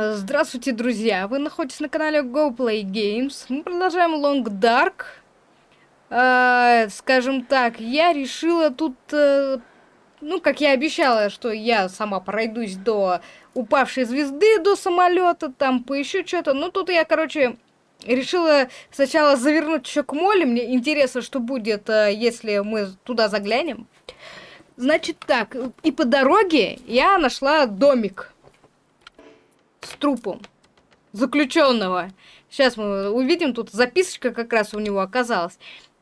А, здравствуйте, друзья! Вы находитесь на канале GoPlay Games. Мы продолжаем Long Dark. А, скажем так, я решила тут... А, ну, как я обещала, что я сама пройдусь до упавшей звезды, до самолета, там поищу что-то. Ну, тут я, короче, решила сначала завернуть еще к моле. Мне интересно, что будет, а, если мы туда заглянем. Значит так, и по дороге я нашла домик с трупом заключенного. Сейчас мы увидим, тут записочка как раз у него оказалась.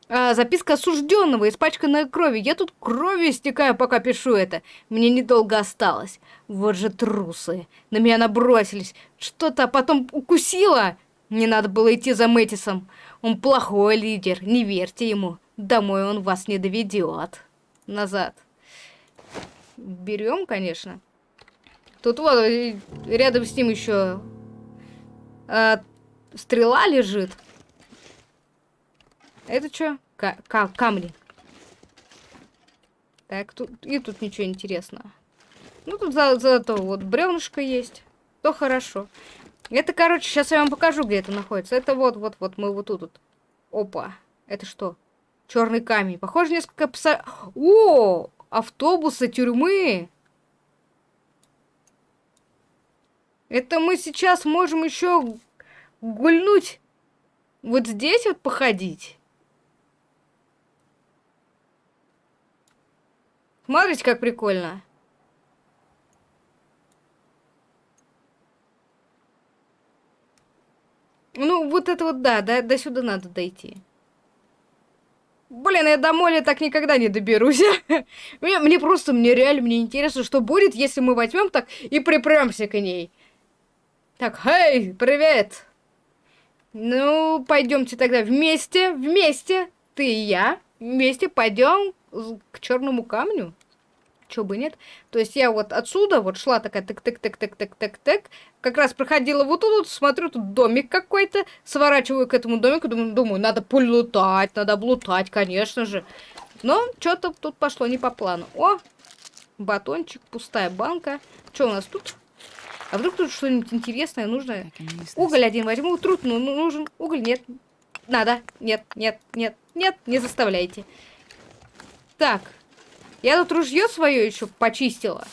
А, записка осужденного, испачканная кровью. Я тут кровью истекаю, пока пишу это. Мне недолго осталось. Вот же трусы. На меня набросились. Что-то потом укусило. Не надо было идти за Мэтисом. Он плохой лидер, не верьте ему. Домой он вас не доведет. Назад. Берем, конечно. Тут вот рядом с ним еще э, стрела лежит. Это что? К к камни. Так, тут и тут ничего интересного. Ну, тут за зато вот бревнышко есть. То хорошо. Это, короче, сейчас я вам покажу, где это находится. Это вот, вот, вот, мы вот тут. вот. Опа. Это что? Черный камень. Похоже, несколько пса... О! Автобусы, тюрьмы. Это мы сейчас можем еще гульнуть. Вот здесь вот походить. Смотрите, как прикольно. Ну, вот это вот, да, до, до сюда надо дойти. Блин, я до моля так никогда не доберусь. мне, мне просто, мне реально, мне интересно, что будет, если мы возьмем так и припремся к ней. Так, эй, привет! Ну, пойдемте тогда вместе, вместе, ты и я, вместе пойдем к черному камню. Чё бы нет? То есть я вот отсюда вот шла такая тык-тык-тык-тык-тык-тык-тык, как раз проходила вот тут, смотрю, тут домик какой-то, сворачиваю к этому домику, думаю, думаю, надо полутать, надо облутать, конечно же. Но что-то тут пошло не по плану. О, батончик, пустая банка. Что у нас тут? А вдруг тут что-нибудь интересное нужно? Уголь один возьму. Труд ну, ну, нужен. Уголь нет. Надо. Нет, нет, нет, нет. Не заставляйте. Так. Я тут ружье свое еще почистила.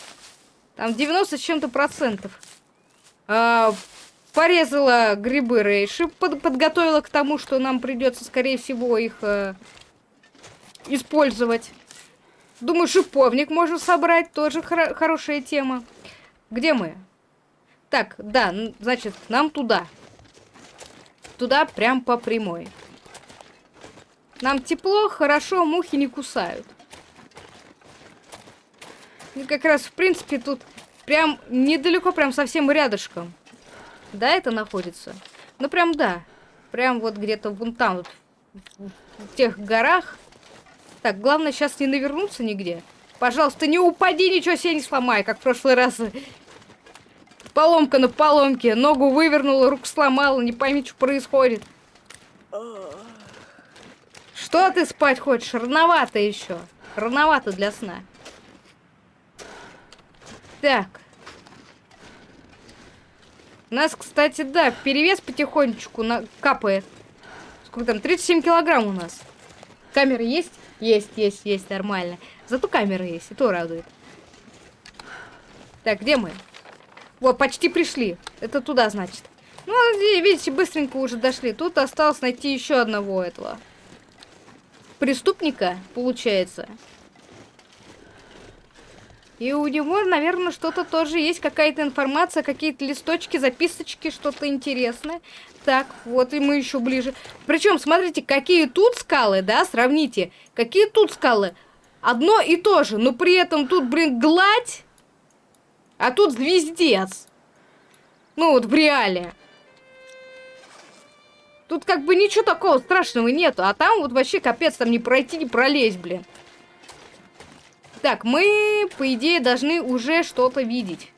Там 90 с чем-то процентов. А, порезала грибы рейши. Под, подготовила к тому, что нам придется, скорее всего, их а, использовать. Думаю, шиповник можно собрать. Тоже хор хорошая тема. Где мы? Так, да, значит, нам туда. Туда прям по прямой. Нам тепло, хорошо, мухи не кусают. И как раз, в принципе, тут прям недалеко, прям совсем рядышком. Да, это находится? Ну, прям да. Прям вот где-то вон там, вот, в, тех горах. Так, главное сейчас не навернуться нигде. Пожалуйста, не упади, ничего себе не сломай, как в прошлый раз. Поломка на поломке. Ногу вывернула, руку сломала. Не пойми, что происходит. Что ты спать хочешь? Рановато еще. Рановато для сна. Так. У нас, кстати, да, перевес потихонечку на... капает. Сколько там? 37 килограмм у нас. Камера есть? Есть, есть, есть, нормально. Зато камера есть, и то радует. Так, где мы? Вот, почти пришли. Это туда, значит. Ну, видите, быстренько уже дошли. Тут осталось найти еще одного этого. Преступника, получается. И у него, наверное, что-то тоже есть, какая-то информация, какие-то листочки, записочки, что-то интересное. Так, вот и мы еще ближе. Причем, смотрите, какие тут скалы, да, сравните. Какие тут скалы. Одно и то же, но при этом тут, блин, гладь а тут звездец. Ну вот в реале. Тут как бы ничего такого страшного нету. А там вот вообще капец, там не пройти, не пролезть, блин. Так, мы, по идее, должны уже что-то видеть.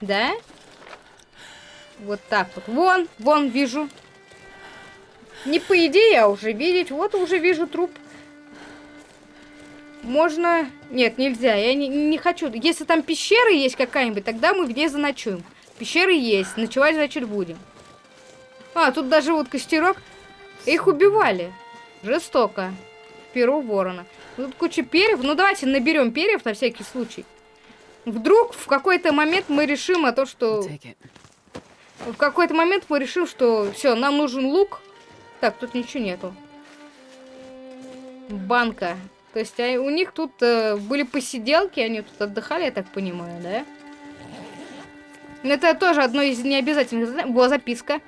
Да? Вот так вот. Вон, вон вижу. Не по идее, а уже видеть. Вот уже вижу труп. Можно... Нет, нельзя. Я не, не хочу. Если там пещера есть какая-нибудь, тогда мы в ней заночуем. Пещеры есть. Ночевать, значит, будем. А, тут даже вот костерок. Их убивали. Жестоко. Перу ворона. Тут куча перьев. Ну, давайте наберем перьев на всякий случай. Вдруг в какой-то момент мы решим о том, что... В какой-то момент мы решим, что все, нам нужен лук. Так, тут ничего нету. Банка. То есть а у них тут э, были посиделки, они тут отдыхали, я так понимаю, да? Это тоже одно из необязательных. Была записка.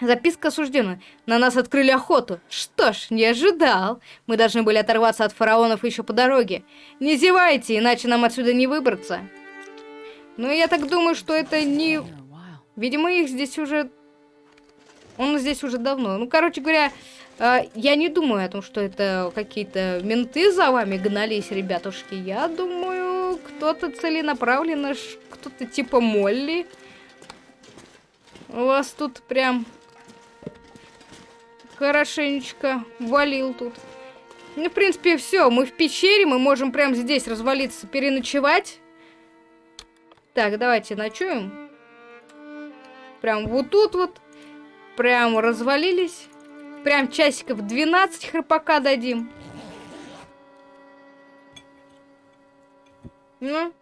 Записка осуждена. На нас открыли охоту. Что ж, не ожидал. Мы должны были оторваться от фараонов еще по дороге. Не зевайте, иначе нам отсюда не выбраться. Но я так думаю, что это не... Видимо, их здесь уже... Он здесь уже давно. Ну, короче говоря, я не думаю о том, что это какие-то менты за вами гнались, ребятушки. Я думаю, кто-то целенаправленно, кто-то типа Молли. У вас тут прям хорошенечко валил тут. Ну, в принципе, все. Мы в пещере, мы можем прямо здесь развалиться, переночевать. Так, давайте ночуем. Прям вот тут вот. Прям развалились. Прям часиков 12 храпака дадим. Ну.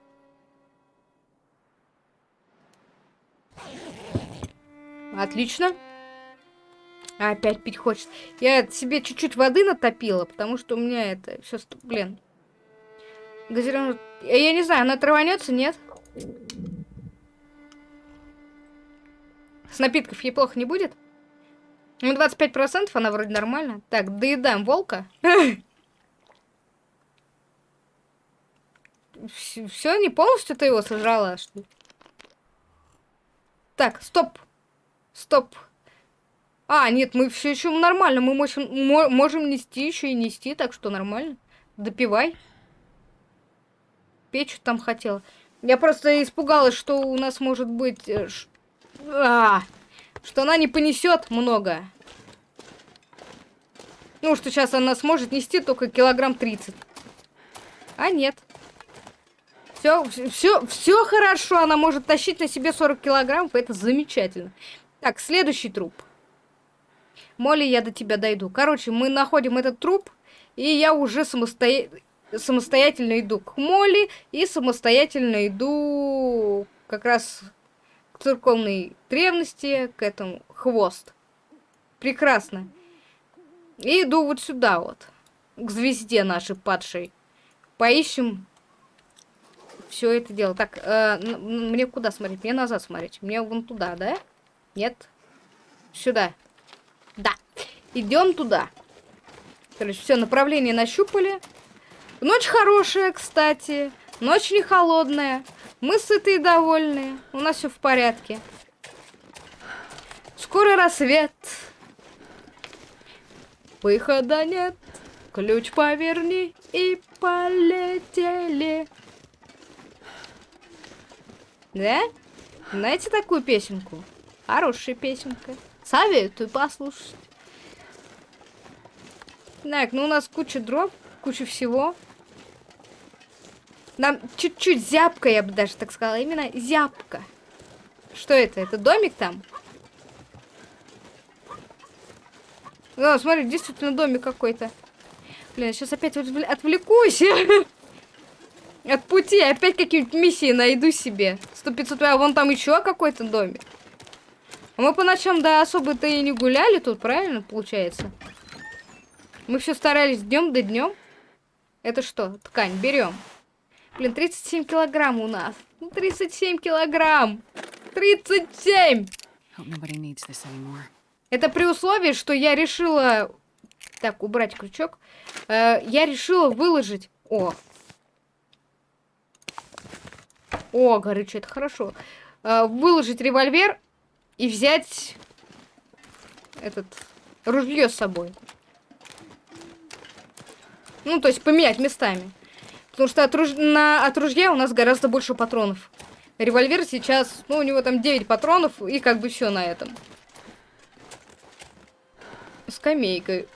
Отлично. Опять пить хочется. Я себе чуть-чуть воды натопила, потому что у меня это все, блин. Газированная... Я не знаю, она траванется, нет? С напитков ей плохо не будет? Ну, 25% она вроде нормально. Так, доедаем волка. Все, не полностью ты его сожрала, что ли? Так, стоп. Стоп. А, нет, мы все еще нормально. Мы можем, можем нести еще и нести, так что нормально. Допивай. Печь там хотела. Я просто испугалась, что у нас может быть... Э, а, что она не понесет много. Ну, что сейчас она сможет нести только килограмм 30. А нет. Все, все, все хорошо. Она может тащить на себе 40 килограммов. Это замечательно. Так, следующий труп. Молли, я до тебя дойду. Короче, мы находим этот труп, и я уже самостоя... самостоятельно иду к Молли, и самостоятельно иду как раз церковной древности, к этому хвост. Прекрасно. И иду вот сюда вот, к звезде нашей падшей. Поищем все это дело. Так, э, мне куда смотреть? Мне назад смотреть. Мне вон туда, да? Нет? Сюда. Да. Идем туда. Короче, все, направление нащупали. Ночь хорошая, кстати. Ночь не холодная. Мы сытые и довольные. У нас все в порядке. Скоро рассвет. Выхода нет. Ключ поверни и полетели. Да? Знаете такую песенку? Хорошая песенка. Советую послушать. Так, ну у нас куча дров, куча всего. Нам чуть-чуть зябко, я бы даже так сказала. Именно зябко. Что это? Это домик там? Ну, смотри, действительно домик какой-то. Блин, сейчас опять отвлекусь. От пути. Опять какие-нибудь миссии найду себе. 100-500, а вон там еще какой-то домик. Мы по ночам, да, особо-то и не гуляли тут, правильно, получается? Мы все старались днем до днем. Это что? Ткань, берем. Блин, 37 килограмм у нас. Ну, 37 килограмм. 37! Это при условии, что я решила... Так, убрать крючок. Э, я решила выложить... О! О, горючее, это хорошо. Э, выложить револьвер и взять этот ружье с собой. Ну, то есть поменять местами. Потому что от, руж... на... от ружья у нас гораздо больше патронов. Револьвер сейчас, ну, у него там 9 патронов, и как бы все на этом. Скамейка.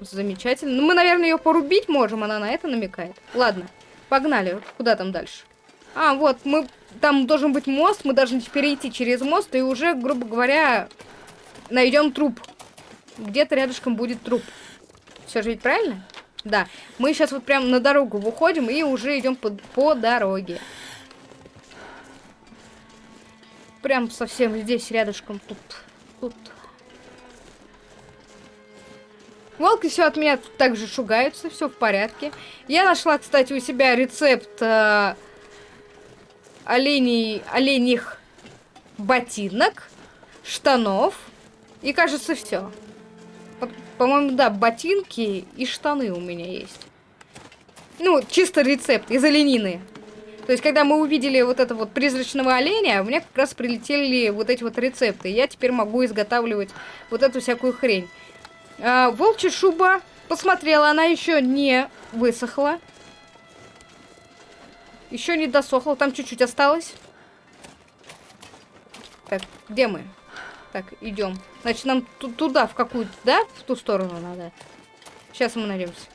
Замечательно. Ну, мы, наверное, ее порубить можем, она на это намекает. Ладно, погнали. Куда там дальше? А, вот, мы... Там должен быть мост, мы должны теперь идти через мост, и уже, грубо говоря, найдем труп. Где-то рядышком будет труп. Все же ведь правильно? Да. Мы сейчас вот прям на дорогу выходим и уже идем по, по дороге. Прям совсем здесь, рядышком. Тут. Тут. Волки все от меня также шугаются, все в порядке. Я нашла, кстати, у себя рецепт э, оленей, оленьих ботинок, штанов и, кажется, все. По-моему, да, ботинки и штаны у меня есть. Ну, чисто рецепт из оленины. То есть, когда мы увидели вот это вот призрачного оленя, у меня как раз прилетели вот эти вот рецепты. Я теперь могу изготавливать вот эту всякую хрень. А, волчья шуба. Посмотрела, она еще не высохла. Еще не досохла, там чуть-чуть осталось. Так, где мы? Так, идем. Значит, нам туда, в какую-то, да? В ту сторону надо. Сейчас мы найдемся.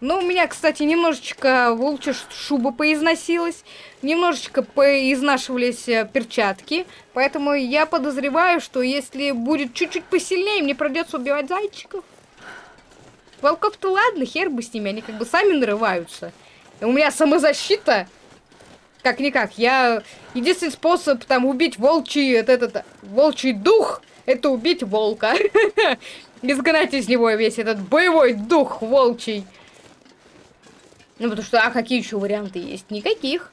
Ну, у меня, кстати, немножечко волчья шуба поизносилась. Немножечко поизнашивались э, перчатки. Поэтому я подозреваю, что если будет чуть-чуть посильнее, мне придется убивать зайчиков. Волков-то ладно, хер бы с ними, они как бы сами нарываются. У меня самозащита. Как-никак, я... Единственный способ там убить волчий, этот, этот волчий дух, это убить волка. Изгнать из него весь этот боевой дух волчий. Ну, потому что, а какие еще варианты есть? Никаких.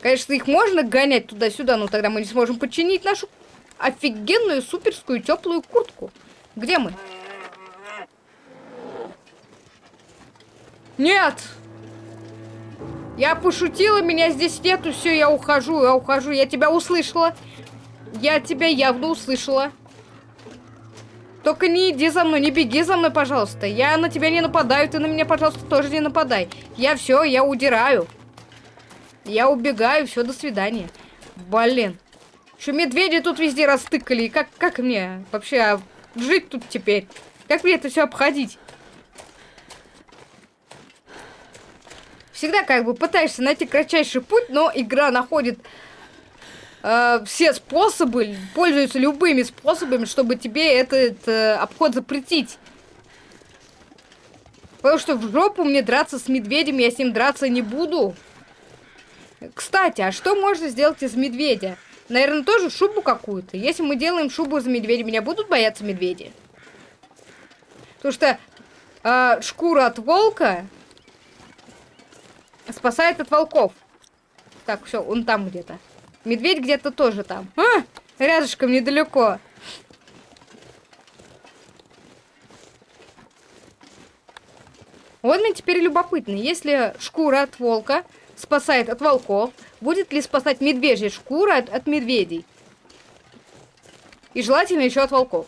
Конечно, их можно гонять туда-сюда, но тогда мы не сможем подчинить нашу офигенную суперскую теплую куртку. Где мы? Нет! Я пошутила, меня здесь нету, все, я ухожу, я ухожу, я тебя услышала. Я тебя явно услышала. Только не иди за мной, не беги за мной, пожалуйста. Я на тебя не нападаю, ты на меня, пожалуйста, тоже не нападай. Я все, я удираю. Я убегаю, все, до свидания. Блин. Что медведи тут везде растыкали. Как, как мне вообще а, жить тут теперь? Как мне это все обходить? Всегда как бы пытаешься найти кратчайший путь, но игра находит э, все способы, пользуются любыми способами, чтобы тебе этот э, обход запретить. Потому что в жопу мне драться с медведем, я с ним драться не буду. Кстати, а что можно сделать из медведя? Наверное, тоже шубу какую-то. Если мы делаем шубу из медведя, меня будут бояться медведи? Потому что э, шкура от волка спасает от волков. Так, все, он там где-то. Медведь где-то тоже там. А, рядышком недалеко. Вот мне теперь любопытно, если шкура от волка спасает от волков, будет ли спасать медвежья шкура от, от медведей? И желательно еще от волков.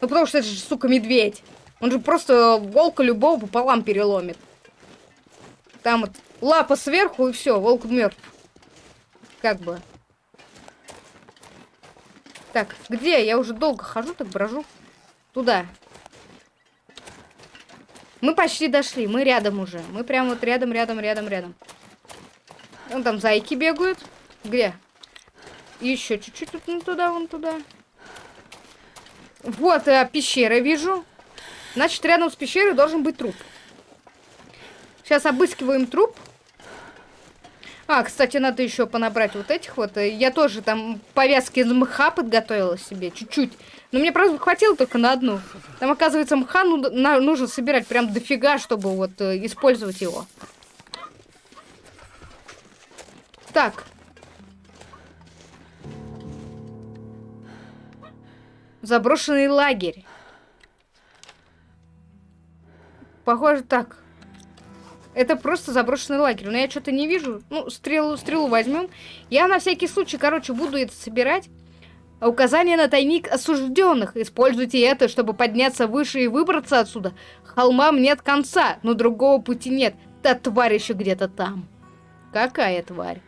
Ну потому что это же, сука, медведь. Он же просто волка любого пополам переломит. Там вот лапа сверху и все, волк мертв. Как бы. Так, где? Я уже долго хожу, так брожу. Туда. Мы почти дошли, мы рядом уже. Мы прям вот рядом, рядом, рядом, рядом. Вон там зайки бегают. Где? Еще чуть-чуть вот ну, туда, вон туда. Вот, э, пещера вижу. Значит, рядом с пещерой должен быть труп. Сейчас обыскиваем труп. А, кстати, надо еще понабрать вот этих вот. Я тоже там повязки из мха подготовила себе, чуть-чуть. Но мне просто хватило только на одну. Там, оказывается, мха ну, на, нужно собирать прям дофига, чтобы вот э, использовать его. Так. Заброшенный лагерь. Похоже так. Это просто заброшенный лагерь. Но я что-то не вижу. Ну, стрелу, стрелу возьмем. Я на всякий случай, короче, буду это собирать. Указание на тайник осужденных. Используйте это, чтобы подняться выше и выбраться отсюда. Холмам нет конца, но другого пути нет. Та тварь еще где-то там. Какая тварь?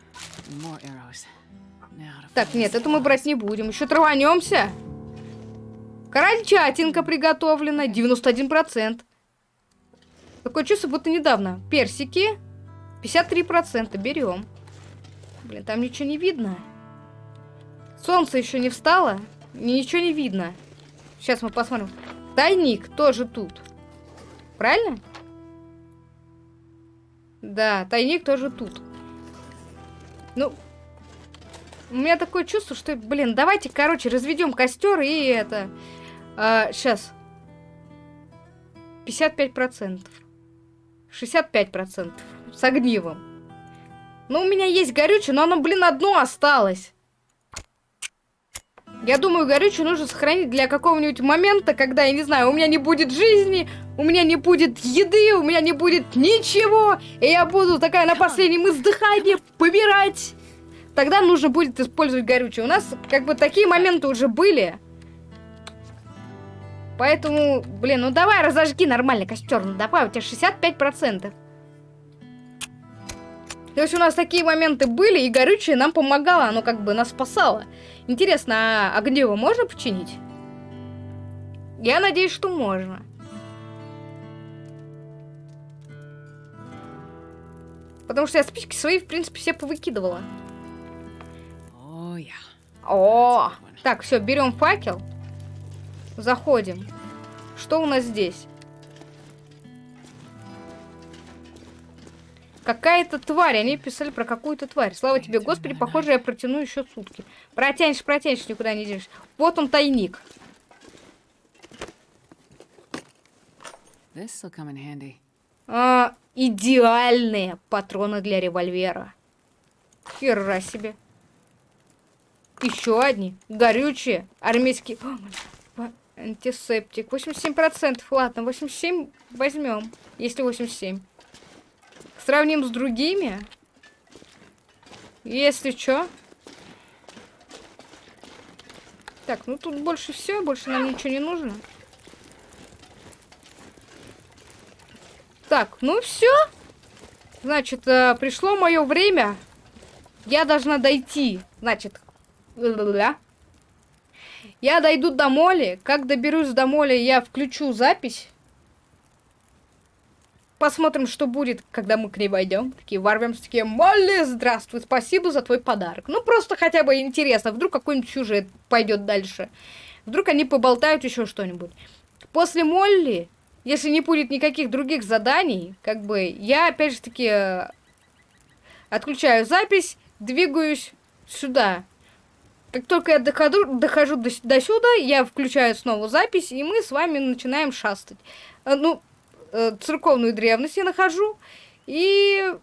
Так, нет, это мы брать не будем. Еще траванемся. Крольчатинка приготовлена, 91%. Такое чувство, будто недавно. Персики, 53%, берем. Блин, там ничего не видно. Солнце еще не встало, ничего не видно. Сейчас мы посмотрим. Тайник тоже тут. Правильно? Да, тайник тоже тут. Ну, у меня такое чувство, что, блин, давайте, короче, разведем костер и это... А, сейчас. 55%. 65%. С огнивом. Ну, у меня есть горючее, но оно, блин, одно осталось. Я думаю, горючее нужно сохранить для какого-нибудь момента, когда, я не знаю, у меня не будет жизни, у меня не будет еды, у меня не будет ничего, и я буду такая на последнем издыхании помирать. Тогда нужно будет использовать горючее. У нас как бы такие моменты уже были. Поэтому, блин, ну давай разожги нормальный костер. Ну давай, у тебя 65%. То есть у нас такие моменты были, и горючее нам помогало, оно как бы нас спасало. Интересно, а огнево можно починить? Я надеюсь, что можно. Потому что я спички свои, в принципе, все повыкидывала. Oh, yeah. О, так, все, берем факел. Заходим. Что у нас здесь? Какая-то тварь. Они писали про какую-то тварь. Слава тебе, Господи, похоже, я протяну еще сутки. Протянешь, протянешь, никуда не денешься. Вот он тайник. А, идеальные патроны для револьвера. Хера себе. Еще одни. Горючие. Армейские. О, антисептик. 87%. Ладно, 87 возьмем. Если 87. Сравним с другими. Если что. Так, ну тут больше все, больше нам ничего не нужно. Так, ну все. Значит, э, пришло мое время. Я должна дойти. Значит, я дойду до моли. Как доберусь до моли, я включу запись. Посмотрим, что будет, когда мы к ней войдем. Такие ворвемся, такие, Молли, здравствуй, спасибо за твой подарок. Ну, просто хотя бы интересно, вдруг какой-нибудь сюжет пойдет дальше. Вдруг они поболтают еще что-нибудь. После Молли, если не будет никаких других заданий, как бы, я опять же таки э, отключаю запись, двигаюсь сюда. Как только я дохожу, дохожу до, до сюда, я включаю снова запись, и мы с вами начинаем шастать. Э, ну, э, церковную древность я нахожу и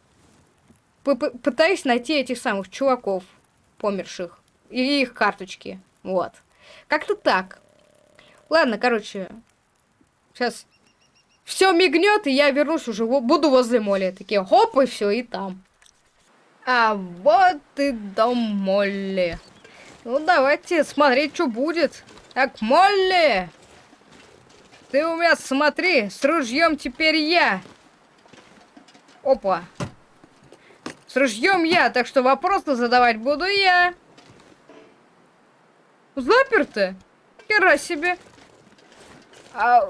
пытаюсь найти этих самых чуваков померших и их карточки. Вот. Как-то так. Ладно, короче, сейчас все мигнет, и я вернусь уже, буду возле Молли. Такие, хоп, и все, и там. А вот и дом Молли. Ну, давайте смотреть, что будет. Так, Молли! Ты у меня смотри, с ружьем теперь я. Опа. С ружьем я, так что вопросы задавать буду я. Заперто? Хера себе. А...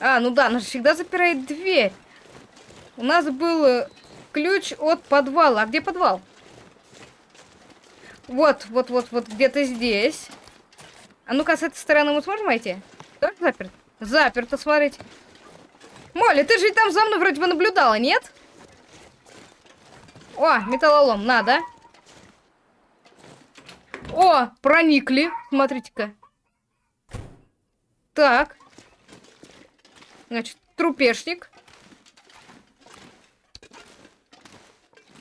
а, ну да, она же всегда запирает дверь. У нас был э, ключ от подвала. А где подвал? Вот, вот, вот, вот где-то здесь. А ну-ка, с этой стороны мы сможем войти? Да, заперт? Заперто, смотрите. Молли, ты же там за мной вроде бы наблюдала, нет? О, металлолом, надо. О, проникли. Смотрите-ка. Так. Значит, трупешник.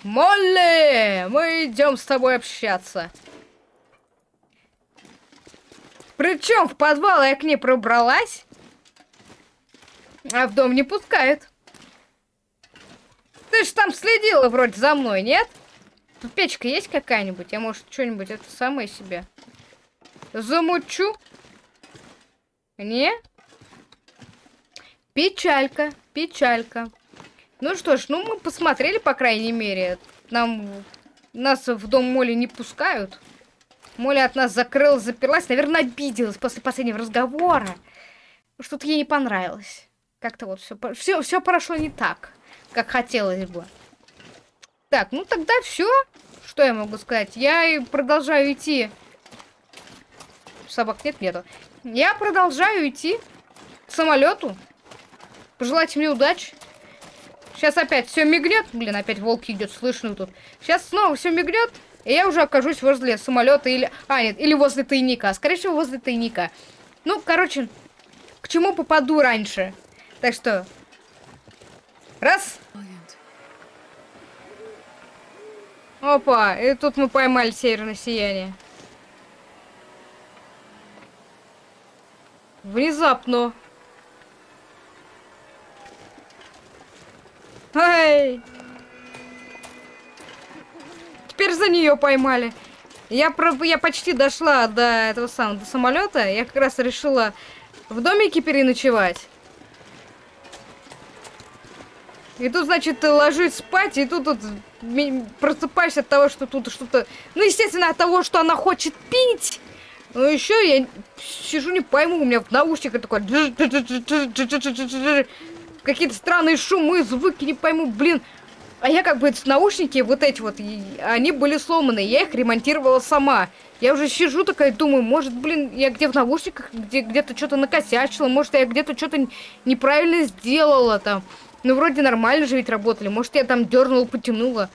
Молли, мы идем с тобой общаться. Причем в подвал я к ней пробралась, а в дом не пускают. Ты ж там следила вроде за мной, нет? Тут печка есть какая-нибудь? Я, может, что-нибудь это самое себе замучу? Не? Печалька, печалька. Ну что ж, ну мы посмотрели, по крайней мере. Нам нас в дом Моли не пускают. Моля от нас закрылась, заперлась, наверное, обиделась после последнего разговора. Что-то ей не понравилось. Как-то вот все, все, все прошло не так, как хотелось бы. Так, ну тогда все. Что я могу сказать? Я и продолжаю идти. Собак нет, нету. Я продолжаю идти к самолету. Пожелайте мне удачи. Сейчас опять все мигнет. Блин, опять волки идет, слышно тут. Сейчас снова все мигнет. И я уже окажусь возле самолета или... А, нет, или возле тайника. Скорее всего, возле тайника. Ну, короче, к чему попаду раньше. Так что... Раз. Опа, и тут мы поймали северное сияние. Внезапно. Эй! Теперь за нее поймали. Я, про, я почти дошла до этого самого, до самолета. Я как раз решила в домике переночевать. И тут, значит, ты ложись спать, и тут, тут просыпаешься от того, что тут что-то... Ну, естественно, от того, что она хочет пить. Ну, еще я сижу, не пойму, у меня в наушниках такой... Какие-то странные шумы, звуки, не пойму, блин. А я как бы наушники, вот эти вот, они были сломаны, я их ремонтировала сама. Я уже сижу такая, думаю, может, блин, я где в наушниках, где где-то что-то накосячила, может, я где-то что-то неправильно сделала там. Ну, вроде нормально же ведь работали, может, я там дернула, потянула.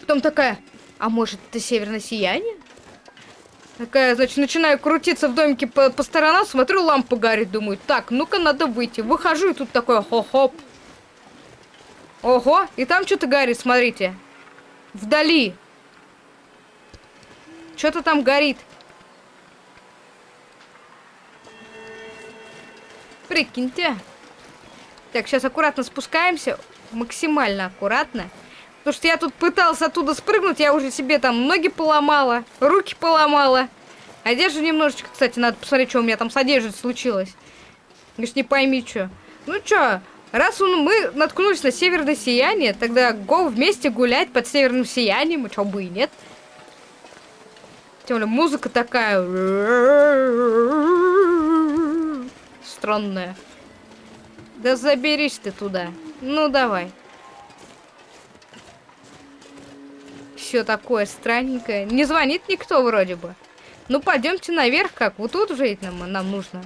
Потом такая, а может, это северное сияние? Такая, значит, начинаю крутиться в домике по, по сторонам, смотрю, лампа горит, думаю, так, ну-ка надо выйти. Выхожу, и тут такое, хо-хоп. Ого, и там что-то горит, смотрите. Вдали. Что-то там горит. Прикиньте. Так, сейчас аккуратно спускаемся. Максимально аккуратно. Потому что я тут пытался оттуда спрыгнуть, я уже себе там ноги поломала, руки поломала. Одежду немножечко, кстати, надо посмотреть, что у меня там с одеждой случилось. Лишь не пойми, что. Ну что, раз мы наткнулись на северное сияние, тогда го вместе гулять под северным сиянием, и что бы и нет. Тем более музыка такая... Странная. Да заберись ты туда. Ну, давай. Все такое странненькое. Не звонит никто вроде бы. Ну, пойдемте наверх, как? Вот тут уже нам, нам нужно.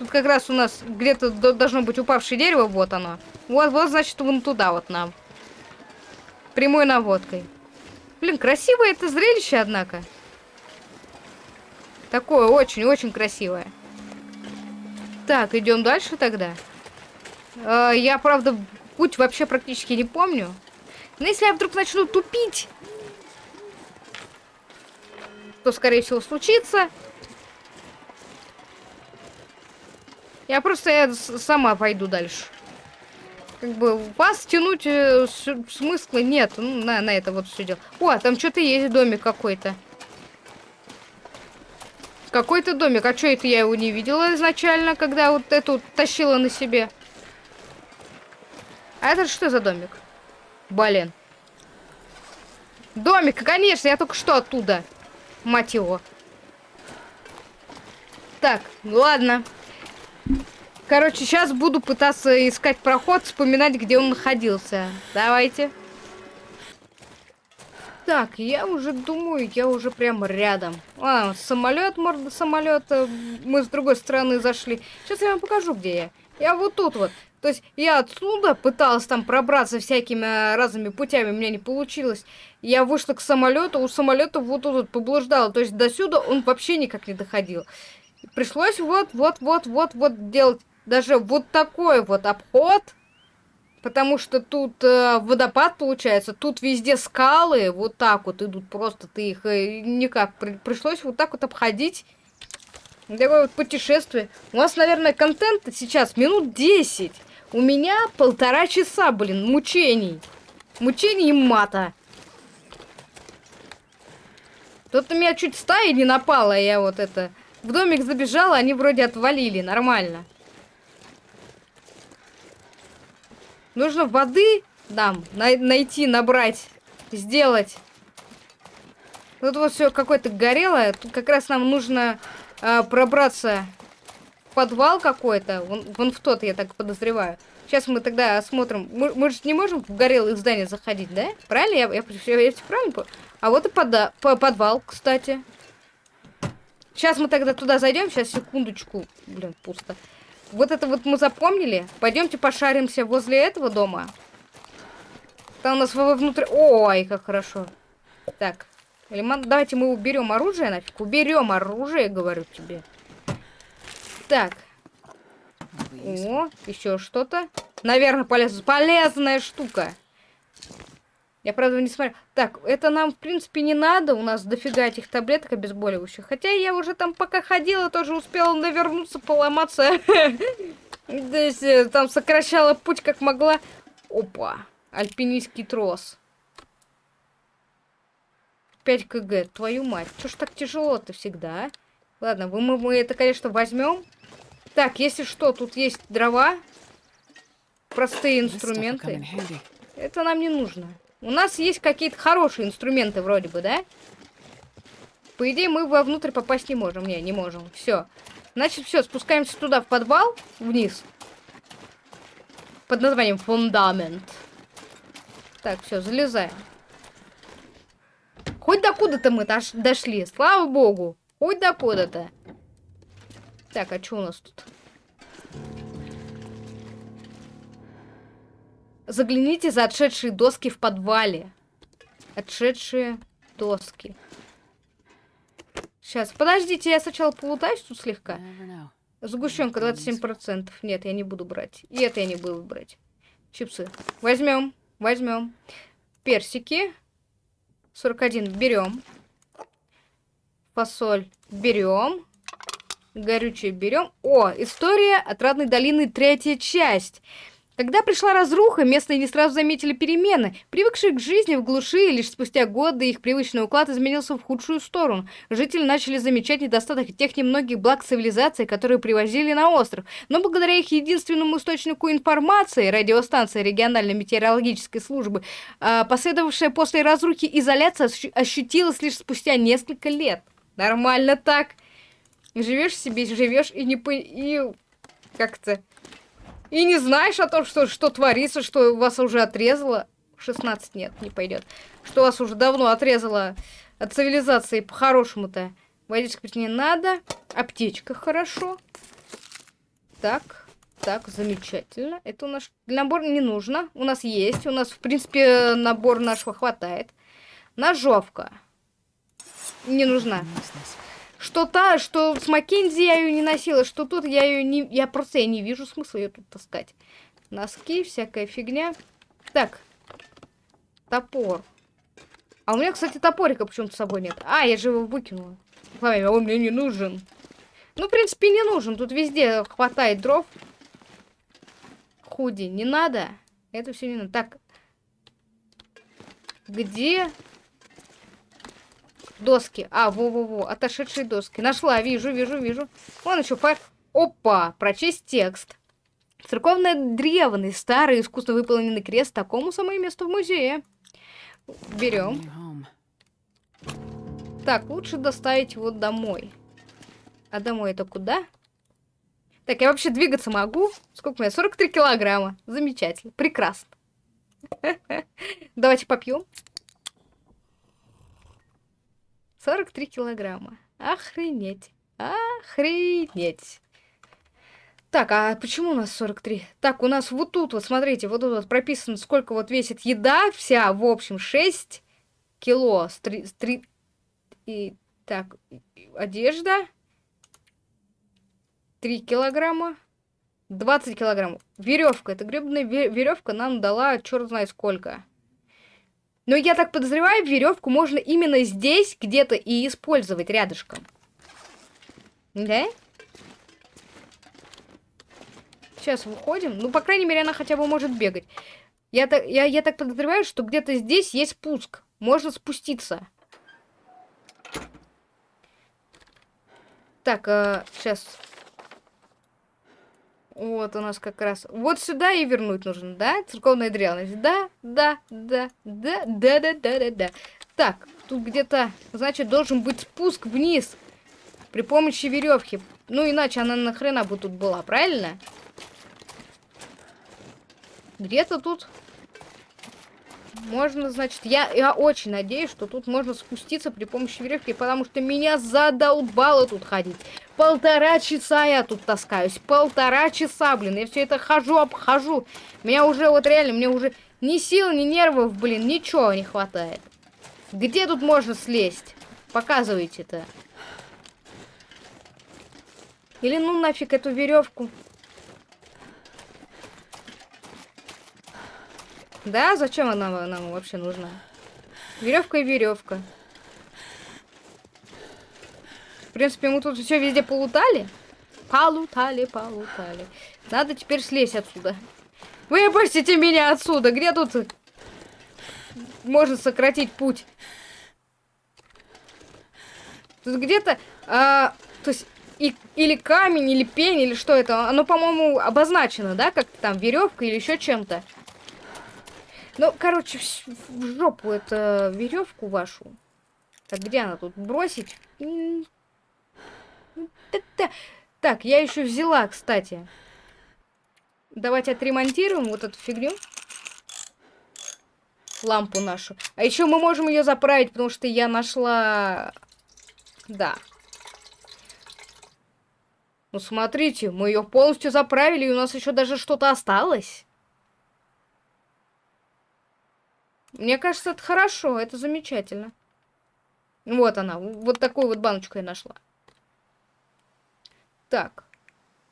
Тут как раз у нас где-то должно быть упавшее дерево, вот оно. Вот, вот, значит, вон туда вот нам. Прямой наводкой. Блин, красивое это зрелище, однако. Такое очень-очень красивое. Так, идем дальше тогда. Э, я, правда, путь вообще практически не помню. Но если я вдруг начну тупить, что, скорее всего, случится. Я просто я сама пойду дальше. Как бы вас тянуть э, смысла нет. Ну, на, на это вот все дело. О, там что-то есть домик какой-то. Какой-то домик. А что это я его не видела изначально, когда вот эту тащила на себе? А это что за домик? Блин. Домик, конечно, я только что оттуда. Мать его. Так, ладно. Короче, сейчас буду пытаться искать проход, вспоминать, где он находился. Давайте. Так, я уже думаю, я уже прямо рядом. А, самолет, морда самолета. Мы с другой стороны зашли. Сейчас я вам покажу, где я. Я вот тут вот. То есть я отсюда пыталась там пробраться всякими э, разными путями, у меня не получилось. Я вышла к самолету, у самолета вот тут вот поблуждала. То есть до сюда он вообще никак не доходил. Пришлось вот, вот, вот, вот, вот делать даже вот такой вот обход. Потому что тут э, водопад получается, тут везде скалы, вот так вот идут, просто ты их э, никак. При пришлось вот так вот обходить. Такое вот путешествие. У нас, наверное, контент сейчас минут 10. У меня полтора часа, блин, мучений. Мучений и мата. Тут на меня чуть стая не напала, я вот это... В домик забежала, они вроде отвалили, нормально. Нужно воды нам на найти, набрать, сделать. Тут вот все какое-то горелое. Тут как раз нам нужно а, пробраться подвал какой-то. Вон, вон в тот, я так подозреваю. Сейчас мы тогда осмотрим. Мы, мы же не можем в горелые здания заходить, да? Правильно? Я, я, я, я правильно понял? А вот и пода по подвал, кстати. Сейчас мы тогда туда зайдем. Сейчас, секундочку. Блин, пусто. Вот это вот мы запомнили. Пойдемте пошаримся возле этого дома. Там у нас внутри... Ой, как хорошо. Так. Давайте мы уберем оружие нафиг. Уберем оружие, говорю тебе. Так. О, еще что-то. Наверное, полез... полезная штука. Я, правда, не смотрю. Так, это нам, в принципе, не надо. У нас дофига этих таблеток обезболивающих. Хотя я уже там пока ходила, тоже успела навернуться, поломаться. Здесь э, там сокращала путь, как могла. Опа. Альпинистский трос. 5 кг. Твою мать. Что ж так тяжело-то всегда, а? Ладно, мы, мы это, конечно, возьмем. Так, если что, тут есть дрова. Простые инструменты. Это нам не нужно. У нас есть какие-то хорошие инструменты вроде бы, да? По идее, мы вовнутрь попасть не можем. Не, не можем. Все. Значит, все, спускаемся туда, в подвал, вниз. Под названием фундамент. Так, все, залезаем. Хоть до куда-то мы дошли, слава богу. Хоть до куда-то. Так, а что у нас тут? Загляните за отшедшие доски в подвале. Отшедшие доски. Сейчас, подождите, я сначала полутаюсь тут слегка. Сгущенка 27%. Нет, я не буду брать. И это я не буду брать. Чипсы. Возьмем, возьмем. Персики. 41 берем. Фасоль берем. Горючее берем. О, история Отрадной долины, третья часть. Когда пришла разруха, местные не сразу заметили перемены. Привыкшие к жизни в глуши, лишь спустя годы их привычный уклад изменился в худшую сторону. Жители начали замечать недостаток тех немногих благ цивилизации, которые привозили на остров. Но благодаря их единственному источнику информации, радиостанции региональной метеорологической службы, а, последовавшая после разрухи изоляция ощутилась лишь спустя несколько лет. Нормально так. Живешь себе, живешь и не по... и как-то и не знаешь о том, что, что творится, что вас уже отрезало. 16 нет, не пойдет. Что вас уже давно отрезало от цивилизации по-хорошему-то. Водичка не надо. Аптечка хорошо. Так, так, замечательно. Это у нас набор не нужно. У нас есть. У нас, в принципе, набор нашего хватает. Ножовка. Не нужна. Что та, что с Маккензи я ее не носила, что тут я ее не... Я просто я не вижу смысла ее тут таскать. Носки, всякая фигня. Так. Топор. А у меня, кстати, топорика почему-то с собой нет. А, я же его выкинула. Ой, он мне не нужен. Ну, в принципе, не нужен. Тут везде хватает дров. Худи, не надо. Это все не надо. Так. Где Доски. А, во-во-во, отошедшие доски. Нашла, вижу, вижу, вижу. Вон еще файл. Опа, прочесть текст. Церковная древный, старый, искусно выполненный крест, такому самое место в музее. Берем. Так, лучше доставить его домой. А домой это куда? Так, я вообще двигаться могу? Сколько у меня? 43 килограмма. Замечательно. Прекрасно. Давайте попьем. 43 килограмма. Охренеть. Охренеть. Так, а почему у нас 43? Так, у нас вот тут, вот смотрите, вот тут вот прописано, сколько вот весит еда вся, в общем, 6 кило. С 3, с 3, и, так, одежда 3 килограмма. 20 килограммов. Веревка. Эта гребаная веревка нам дала черт знает сколько. Но я так подозреваю, веревку можно именно здесь где-то и использовать рядышком. Да? Сейчас выходим. Ну, по крайней мере, она хотя бы может бегать. Я так, я, я так подозреваю, что где-то здесь есть спуск. Можно спуститься. Так, э, сейчас вот у нас как раз. Вот сюда и вернуть нужно, да? Церковная древность. Да, да, да, да, да, да, да, да, да. Так, тут где-то, значит, должен быть спуск вниз при помощи веревки. Ну, иначе она нахрена бы тут была, правильно? Где-то тут можно, значит, я, я очень надеюсь, что тут можно спуститься при помощи веревки, потому что меня задолбало тут ходить. Полтора часа я тут таскаюсь, полтора часа, блин, я все это хожу, обхожу. Меня уже, вот реально, мне уже ни сил, ни нервов, блин, ничего не хватает. Где тут можно слезть? Показывайте-то. Или ну нафиг эту веревку. Да, зачем она нам вообще нужна? Веревка и веревка. В принципе, мы тут все везде полутали. Полутали, полутали. Надо теперь слезть отсюда. Выпустите меня отсюда. Где тут можно сократить путь? Тут где-то... А, то есть и, или камень, или пень, или что это. Оно, по-моему, обозначено, да? Как-то там веревка или еще чем-то. Ну, короче, в жопу это веревку вашу. Так, где она тут? Бросить? Так, я еще взяла, кстати. Давайте отремонтируем вот эту фигню. Лампу нашу. А еще мы можем ее заправить, потому что я нашла... Да. Ну, смотрите, мы ее полностью заправили, и у нас еще даже что-то осталось. Мне кажется, это хорошо, это замечательно. Вот она, вот такую вот баночку я нашла. Так.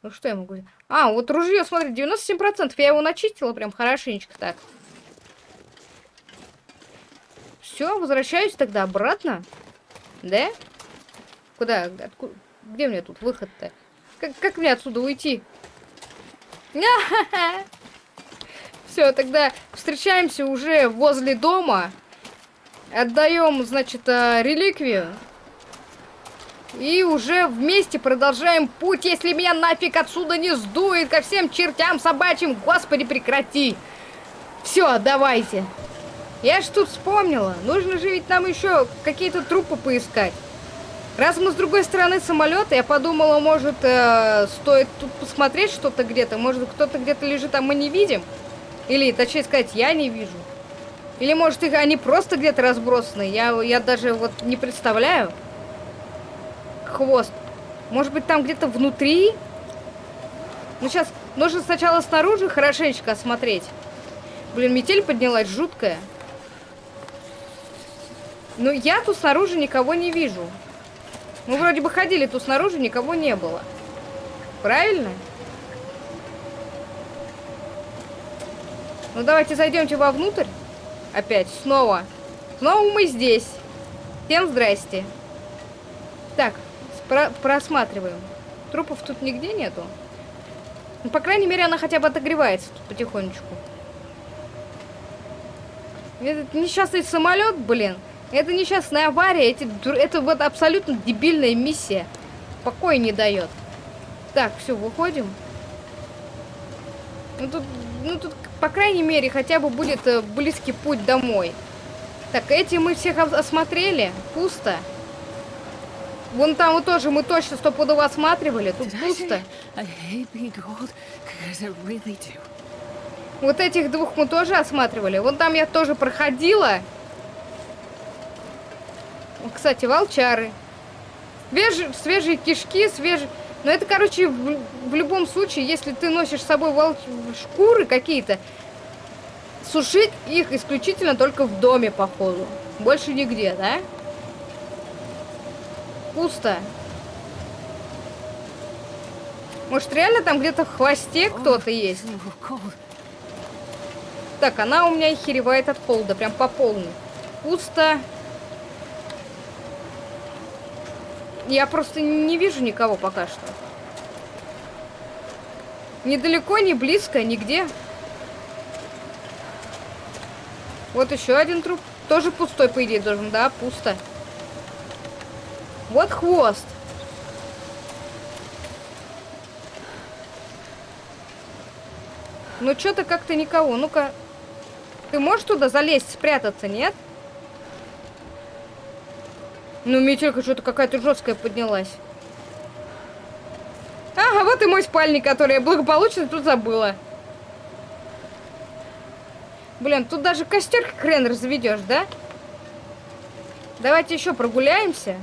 Ну что я могу... А, вот ружье, смотри, 97%. Я его начистила прям хорошенечко так. Все, возвращаюсь тогда обратно. Да? Куда? Откуда? Где мне тут выход-то? Как, как мне отсюда уйти? Все, тогда встречаемся уже возле дома. Отдаем, значит, э, реликвию. И уже вместе продолжаем путь, если меня нафиг отсюда не сдует ко всем чертям собачьим. Господи, прекрати. Все, давайте. Я ж тут вспомнила. Нужно же ведь нам еще какие-то трупы поискать. Раз мы с другой стороны самолета, я подумала, может, э, стоит тут посмотреть что-то где-то. Может, кто-то где-то лежит, а мы не видим. Или, точнее сказать, я не вижу. Или, может, их они просто где-то разбросаны. Я, я даже вот не представляю. Хвост. Может быть, там где-то внутри? Ну, сейчас нужно сначала снаружи хорошенечко осмотреть. Блин, метель поднялась жуткая. Ну, я тут снаружи никого не вижу. Мы вроде бы ходили тут снаружи, никого не было. Правильно? Ну давайте зайдемте вовнутрь. Опять, снова. Снова мы здесь. Всем здрасте. Так, про просматриваем. Трупов тут нигде нету. Ну, по крайней мере, она хотя бы отогревается тут потихонечку. Этот несчастный самолет, блин. Это несчастная авария. Эти, это вот абсолютно дебильная миссия. Покоя не дает. Так, все, выходим. Ну тут, ну тут по крайней мере, хотя бы будет э, близкий путь домой. Так, эти мы всех осмотрели. Пусто. Вон там вот тоже мы точно стопудово осматривали. Тут пусто. Вот этих двух мы тоже осматривали. Вон там я тоже проходила. Кстати, волчары. Свежие, свежие кишки, свежие... Но это, короче, в, в любом случае, если ты носишь с собой волч... шкуры какие-то, сушить их исключительно только в доме, походу. Больше нигде, да? Пусто. Может, реально там где-то в хвосте кто-то есть? Так, она у меня охеревает от холода, прям по полной. Пусто. Я просто не вижу никого пока что. Недалеко, не близко, нигде. Вот еще один труп. Тоже пустой, по идее, должен, да? Пусто. Вот хвост. Ну, что-то как-то никого. Ну-ка. Ты можешь туда залезть, спрятаться, нет? Ну, метелька что-то какая-то жесткая поднялась. Ага, вот и мой спальник, который я благополучно тут забыла. Блин, тут даже костер хрен разведешь, да? Давайте еще прогуляемся.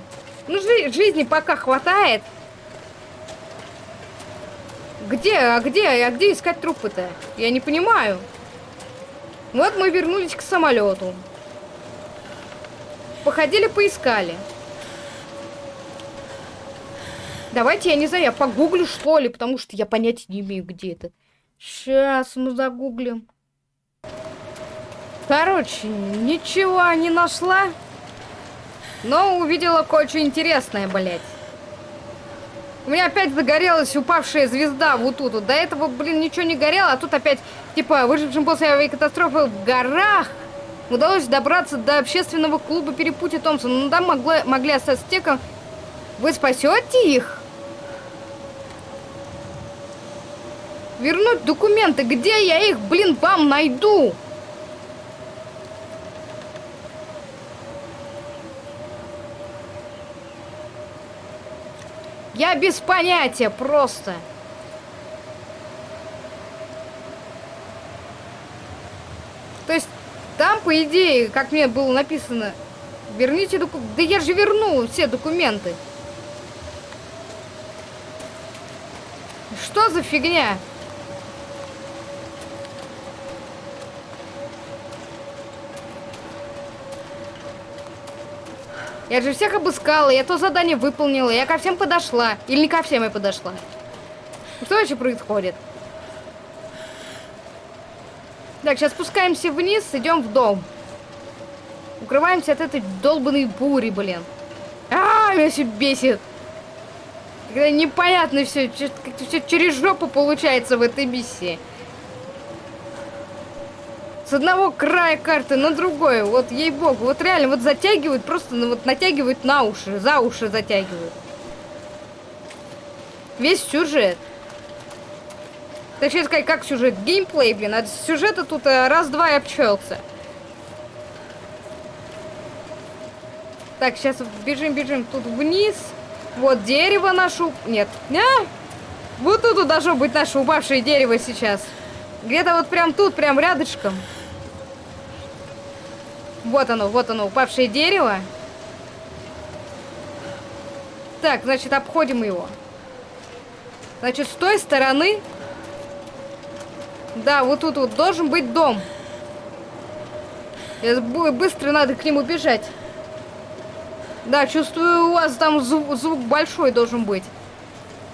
Ну, жи жизни пока хватает. Где, а где, а где искать трупы-то? Я не понимаю. Вот мы вернулись к самолету. Походили, поискали. Давайте, я не знаю, я погуглю, что ли, потому что я понятия не имею, где это. Сейчас мы загуглим. Короче, ничего не нашла. Но увидела кое-что интересное, блядь. У меня опять загорелась упавшая звезда вот тут. До этого, блин, ничего не горело, а тут опять, типа, выжившим после авиакатастрофы в горах удалось добраться до общественного клуба перепутья Томпсона. Ну, там могли, могли остаться те, Вы спасете их? Вернуть документы. Где я их, блин, вам найду? Я без понятия просто. То есть, там, по идее, как мне было написано, верните документы. Да я же верну все документы. Что за фигня? Я же всех обыскала, я то задание выполнила, я ко всем подошла. Или не ко всем я подошла. Что вообще происходит? Так, сейчас спускаемся вниз, идем в дом. Укрываемся от этой долбанной бури, блин. А, меня все бесит. Когда непонятно все, как-то все через жопу получается в этой миссии с одного края карты на другой. Вот ей-богу, вот реально вот затягивают, просто ну, вот натягивают на уши, за уши затягивают. Весь сюжет. Точнее сказать, как сюжет? Геймплей, блин. От сюжета тут э, раз-два и обчелся. Так, сейчас бежим-бежим тут вниз. Вот дерево нашу... Нет. А! Вот тут должно быть наше упавшее дерево сейчас. Где-то вот прям тут, прям рядышком. Вот оно, вот оно, упавшее дерево. Так, значит, обходим его. Значит, с той стороны... Да, вот тут вот должен быть дом. Быстро надо к нему бежать. Да, чувствую, у вас там звук, звук большой должен быть.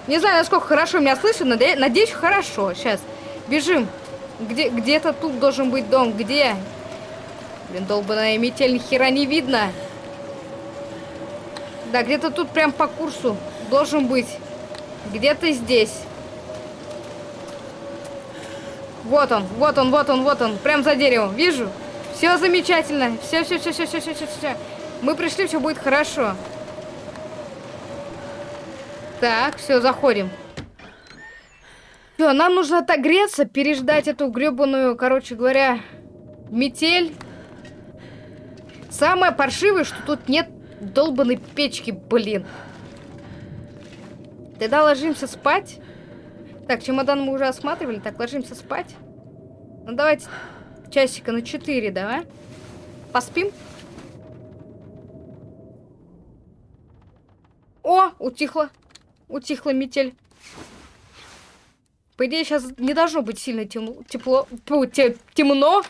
Не знаю, насколько хорошо меня слышно, но надеюсь, хорошо. Сейчас, бежим. Где, где-то тут должен быть дом. Где? Блин, долбаная метель, ни хера не видно. Да, где-то тут прям по курсу должен быть. Где-то здесь. Вот он, вот он, вот он, вот он. Прям за деревом. Вижу. Все замечательно. Все, все, все, все, все, все, все, все. Мы пришли, все будет хорошо. Так, все, заходим. Все, нам нужно отогреться, переждать эту гребаную, короче говоря, метель. Самое паршивое, что тут нет долбанной печки, блин. Тогда ложимся спать. Так, чемодан мы уже осматривали. Так, ложимся спать. Ну, давайте часика на 4, давай. Поспим. О, утихла. Утихла метель. По идее, сейчас не должно быть сильно тем... тепло... темно.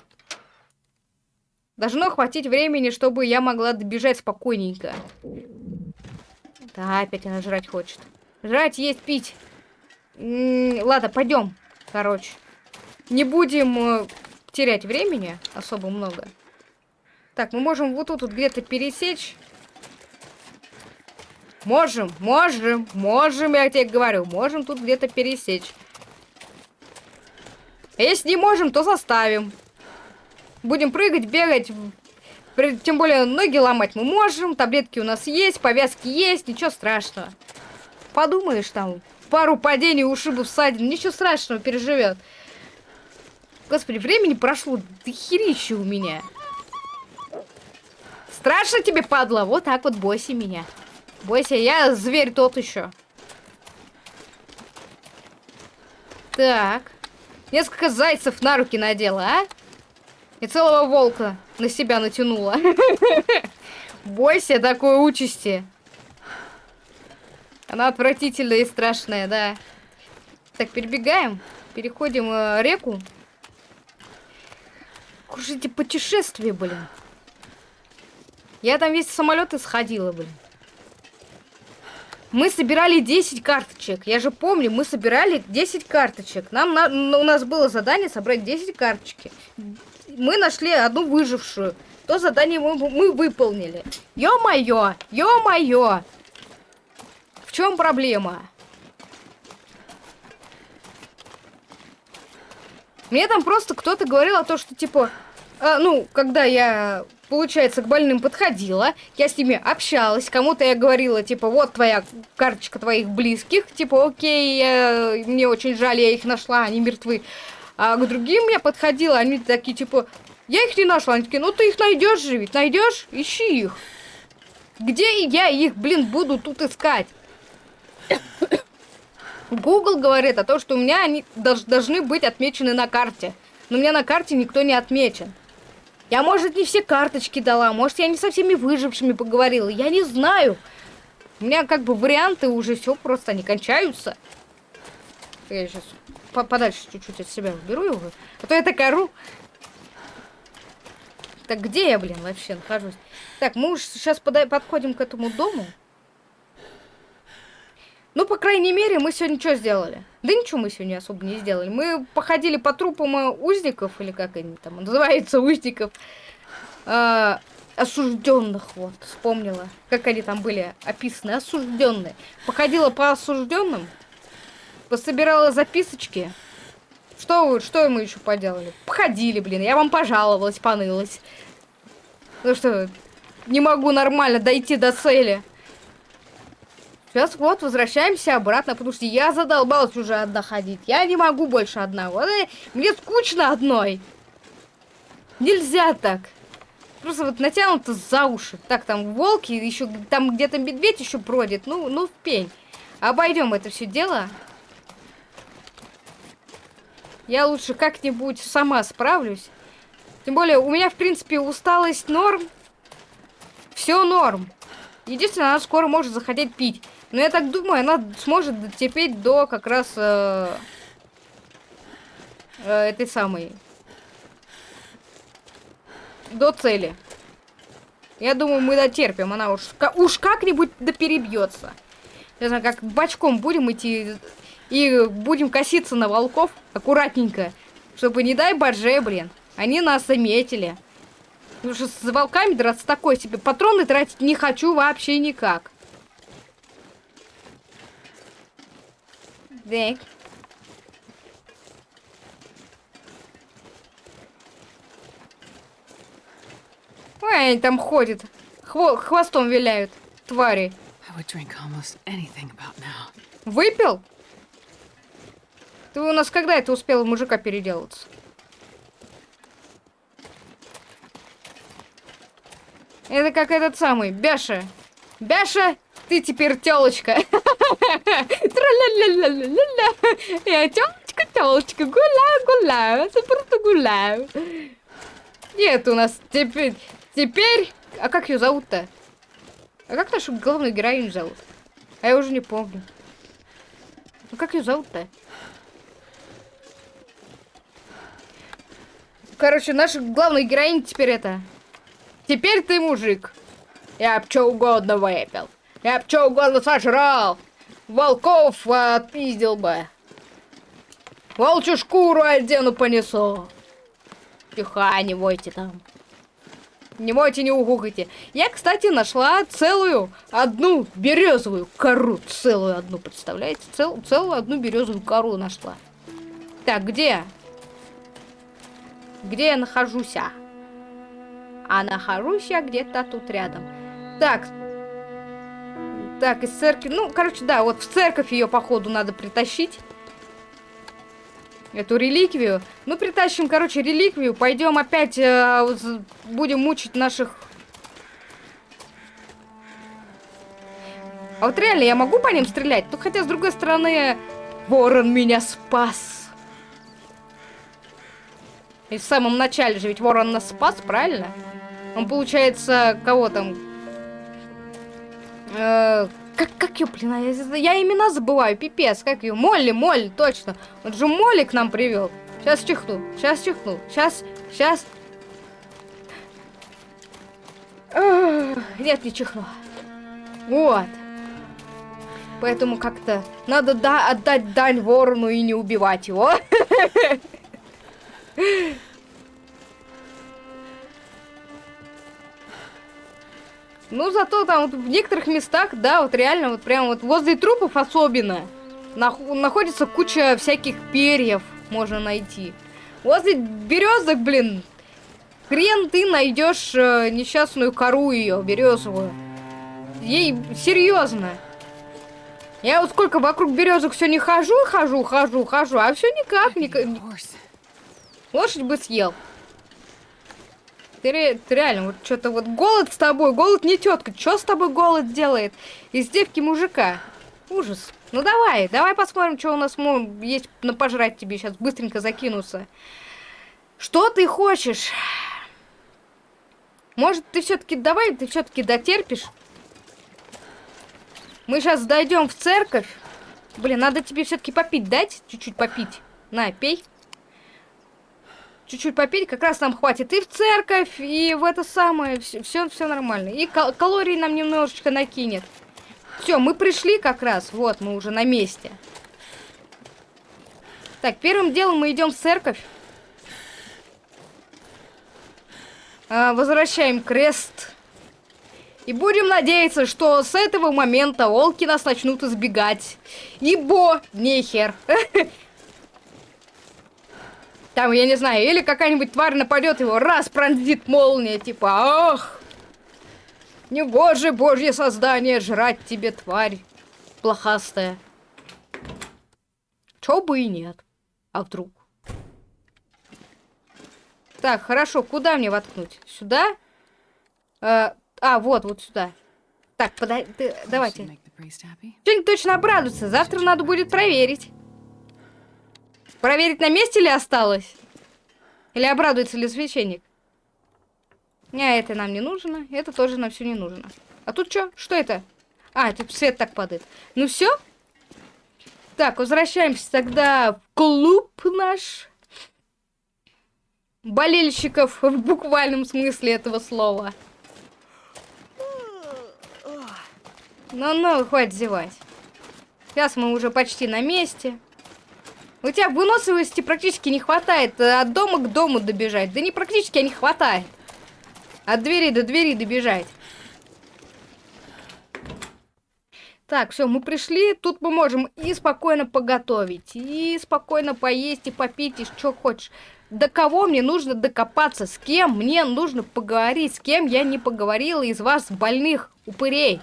Должно хватить времени, чтобы я могла добежать спокойненько. Да, опять она жрать хочет. Жрать, есть, пить. М -м ладно, пойдем. Короче. Не будем э, терять времени особо много. Так, мы можем вот тут вот где-то пересечь. Можем, можем, можем, я тебе говорю. Можем тут где-то пересечь. А если не можем, то заставим. Будем прыгать, бегать. Тем более ноги ломать мы можем. Таблетки у нас есть, повязки есть. Ничего страшного. Подумаешь там, пару падений, ушибов, ссадин. Ничего страшного, переживет. Господи, времени прошло до херища у меня. Страшно тебе, падла? Вот так вот бойся меня. Бойся, я зверь тот еще. Так. Несколько зайцев на руки надела, а? И целого волка на себя натянула. Бойся такой участи. Она отвратительная и страшная, да. Так, перебегаем. Переходим э, реку. Кушайте путешествие, блин. Я там весь самолеты сходила, блин. Мы собирали 10 карточек. Я же помню, мы собирали 10 карточек. Нам на, у нас было задание собрать 10 карточки. Мы нашли одну выжившую. То задание мы, мы выполнили. Ё-моё! Ё-моё! В чем проблема? Мне там просто кто-то говорил о том, что, типа, э, ну, когда я, получается, к больным подходила, я с ними общалась, кому-то я говорила, типа, вот твоя карточка твоих близких, типа, окей, я, мне очень жаль, я их нашла, они мертвы. А к другим я подходила, они такие, типа, я их не нашла, они такие, ну ты их найдешь же ведь, найдешь, ищи их. Где я их, блин, буду тут искать? Google говорит о том, что у меня они должны быть отмечены на карте. Но у меня на карте никто не отмечен. Я, может, не все карточки дала, может, я не со всеми выжившими поговорила, я не знаю. У меня как бы варианты уже все просто не кончаются. Я сейчас по подальше чуть-чуть от себя уберу его, а то я так ору. Так где я, блин, вообще нахожусь? Так, мы уж сейчас подходим к этому дому. Ну, по крайней мере, мы сегодня что сделали? Да ничего мы сегодня особо не сделали. Мы походили по трупам узников, или как они там называются, узников. Э, осужденных, вот, вспомнила, как они там были описаны, осужденные. Походила по осужденным, пособирала записочки. Что вы, что мы еще поделали? Походили, блин, я вам пожаловалась, понылась. Ну что, не могу нормально дойти до цели. Сейчас вот возвращаемся обратно, потому что я задолбалась уже одна ходить. Я не могу больше одна. Вот, мне скучно одной. Нельзя так. Просто вот натянуто за уши. Так, там волки, еще там где-то медведь еще бродит. Ну, ну, в пень. Обойдем это все дело. Я лучше как-нибудь сама справлюсь. Тем более, у меня, в принципе, усталость норм. Все норм. Единственное, она скоро может заходить пить. Но я так думаю, она сможет дотерпеть до как раз э, э, этой самой. До цели. Я думаю, мы дотерпим. Она уж, уж как-нибудь да перебьется. Не знаю, как бочком будем идти и будем коситься на волков аккуратненько. Чтобы, не дай боже, блин, они нас заметили. Потому что с волками драться такой себе. Патроны тратить не хочу вообще никак. Так. Ой, они там ходят. Хво хвостом виляют. Твари. Выпил? Ты у нас когда это успел мужика переделаться? Это как этот самый, Бяша. Бяша, ты теперь телочка. Я телочка, телочка, гуляю, гуляю, просто гуляю. Нет, у нас теперь, теперь, а как ее зовут-то? А как нашу главную героиню зовут? А я уже не помню. Ну как ее зовут-то? Короче, наша главная героиня теперь это. Теперь ты мужик. Я б что угодно выпил. Я б что угодно сожрал. Волков отпиздил бы. Волчью шкуру одену понесу. Тихо, не войте там. Не мойте, не угукайте. Я, кстати, нашла целую одну березовую кору. Целую одну, представляете? Цел, целую одну березовую кору нашла. Так, где? Где я нахожусь? А, а нахожусь я где-то тут рядом. Так, так, из церкви... Ну, короче, да, вот в церковь ее, походу, надо притащить. Эту реликвию. Ну, притащим, короче, реликвию. Пойдем опять... Э, будем мучить наших... А вот реально, я могу по ним стрелять? Ну, хотя, с другой стороны... Ворон меня спас. И в самом начале же ведь ворон нас спас, правильно? Он, получается, кого там... Э, как, как ее, блин, я, я имена забываю, пипец, как ее? Молли, Молли, точно. Он же Молли к нам привел. Сейчас чихну, сейчас чихну, сейчас, сейчас. Нет, не чихну. Вот. Поэтому как-то надо да отдать дань ворону и не убивать его. Ну, зато там вот в некоторых местах, да, вот реально, вот прям вот возле трупов особенно, нах находится куча всяких перьев можно найти. Возле березок, блин, хрен ты найдешь э, несчастную кору ее, березовую. Ей серьезно. Я вот сколько вокруг березок все не хожу, хожу, хожу, хожу, а все никак, никак. Лошадь бы съел. Ты, ты реально, вот что-то вот голод с тобой, голод не тетка. Что с тобой голод делает? Из девки мужика. Ужас. Ну давай, давай посмотрим, что у нас есть на пожрать тебе. Сейчас быстренько закинуться. Что ты хочешь? Может, ты все-таки давай, ты все-таки дотерпишь? Мы сейчас дойдем в церковь. Блин, надо тебе все-таки попить дать, чуть-чуть попить. На, пей чуть-чуть попить, как раз нам хватит и в церковь, и в это самое, все, все, нормально. И кал- калорий нам немножечко накинет. Все, мы пришли как раз, вот, мы уже на месте. Так, первым делом мы идем в церковь. А, возвращаем крест. И будем надеяться, что с этого момента волки нас начнут избегать. Ибо нехер. Там, я не знаю, или какая-нибудь тварь нападет его, раз пронзит молния, типа, ах, не боже, божье создание, жрать тебе, тварь, плохастая. Чё бы и нет. А вдруг? Так, хорошо, куда мне воткнуть? Сюда? Э, а, вот, вот сюда. Так, should давайте. Что-нибудь точно обрадуется. Завтра надо будет проверить. Проверить, на месте ли осталось? Или обрадуется ли священник? Не, это нам не нужно. Это тоже нам все не нужно. А тут что? Что это? А, тут свет так падает. Ну все? Так, возвращаемся тогда в клуб наш. Болельщиков в буквальном смысле этого слова. Ну-ну, хватит зевать. Сейчас мы уже почти на месте. У тебя выносливости практически не хватает э, от дома к дому добежать. Да не практически, а не хватает. От двери до двери добежать. Так, все, мы пришли. Тут мы можем и спокойно поготовить, и спокойно поесть, и попить, и что хочешь. До кого мне нужно докопаться? С кем мне нужно поговорить? С кем я не поговорила из вас, больных упырей?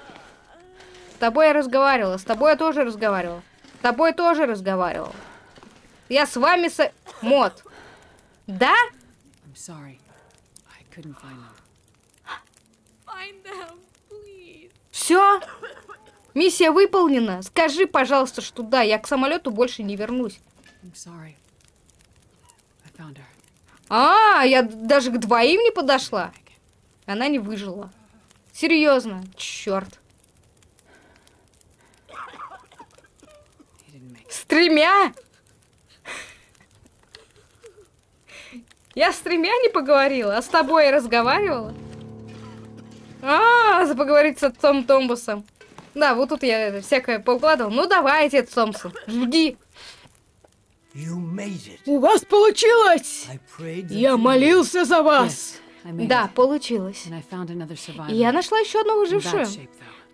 С тобой я разговаривала, с тобой я тоже разговаривала. С тобой тоже разговаривала. Я с вами со... Мод. Да? Все? Миссия выполнена. Скажи, пожалуйста, что да, я к самолету больше не вернусь. А, я даже к двоим не подошла. Она не выжила. Серьезно, черт. С тремя? Я с тремя не поговорила, а с тобой я разговаривала. А, за поговорить с отцом Томбусом. Да, вот тут я это всякое поукладывал. Ну давай, отец Томпсон, жги. У вас получилось! Я молился за вас. Да, получилось. И я нашла еще одну выжившую.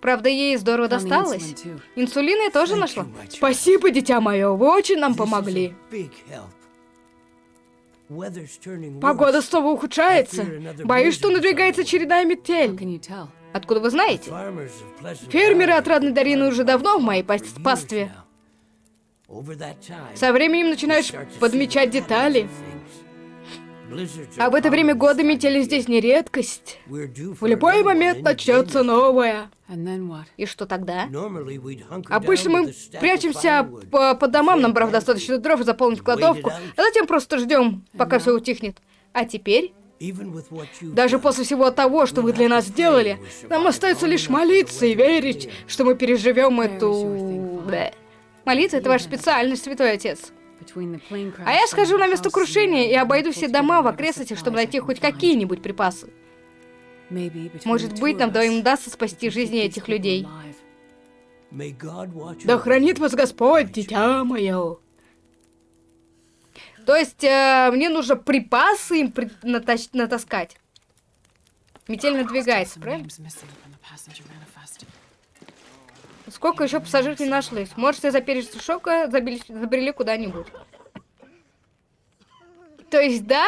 Правда, ей здорово досталось. Инсулин я тоже нашла. Спасибо, дитя мое, вы очень нам помогли. Погода снова ухудшается. Боюсь, что надвигается череда метель. Откуда вы знаете? Фермеры Valley отрадной долины уже давно в моей пастве. Со временем начинаешь подмечать детали. А в это время года метели здесь не редкость. В любой момент начнется новое. И что тогда? Обычно мы прячемся по, по домам, набрав достаточно дров и заполнить кладовку, а затем просто ждем, пока все утихнет. А теперь, даже после всего того, что вы для нас сделали, нам остается лишь молиться и верить, что мы переживем эту... Молиться — это ваша специальность, святой отец. А я схожу на место крушения и обойду все дома в окрестностях, чтобы найти хоть какие-нибудь припасы. Может быть, нам двоим удастся спасти жизни этих людей. Да хранит вас Господь, дитя мое. То есть э, мне нужно припасы им при- натаскать. Метель надвигается, правильно? Сколько еще пассажиров не нашлось? Может, все за пережитый шока забили, забрели куда-нибудь. То есть, да?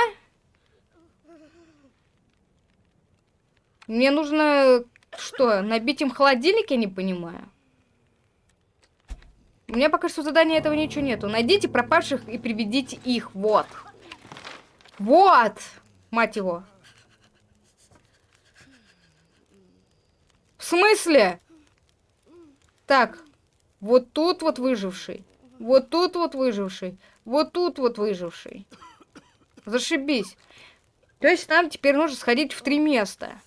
Мне нужно, что, набить им холодильник, я не понимаю. У меня пока что задания этого ничего нету. Найдите пропавших и приведите их. Вот. Вот! Мать его. В смысле? Так, вот тут вот выживший. Вот тут вот выживший. Вот тут вот выживший. Зашибись. То есть нам теперь нужно сходить в три места.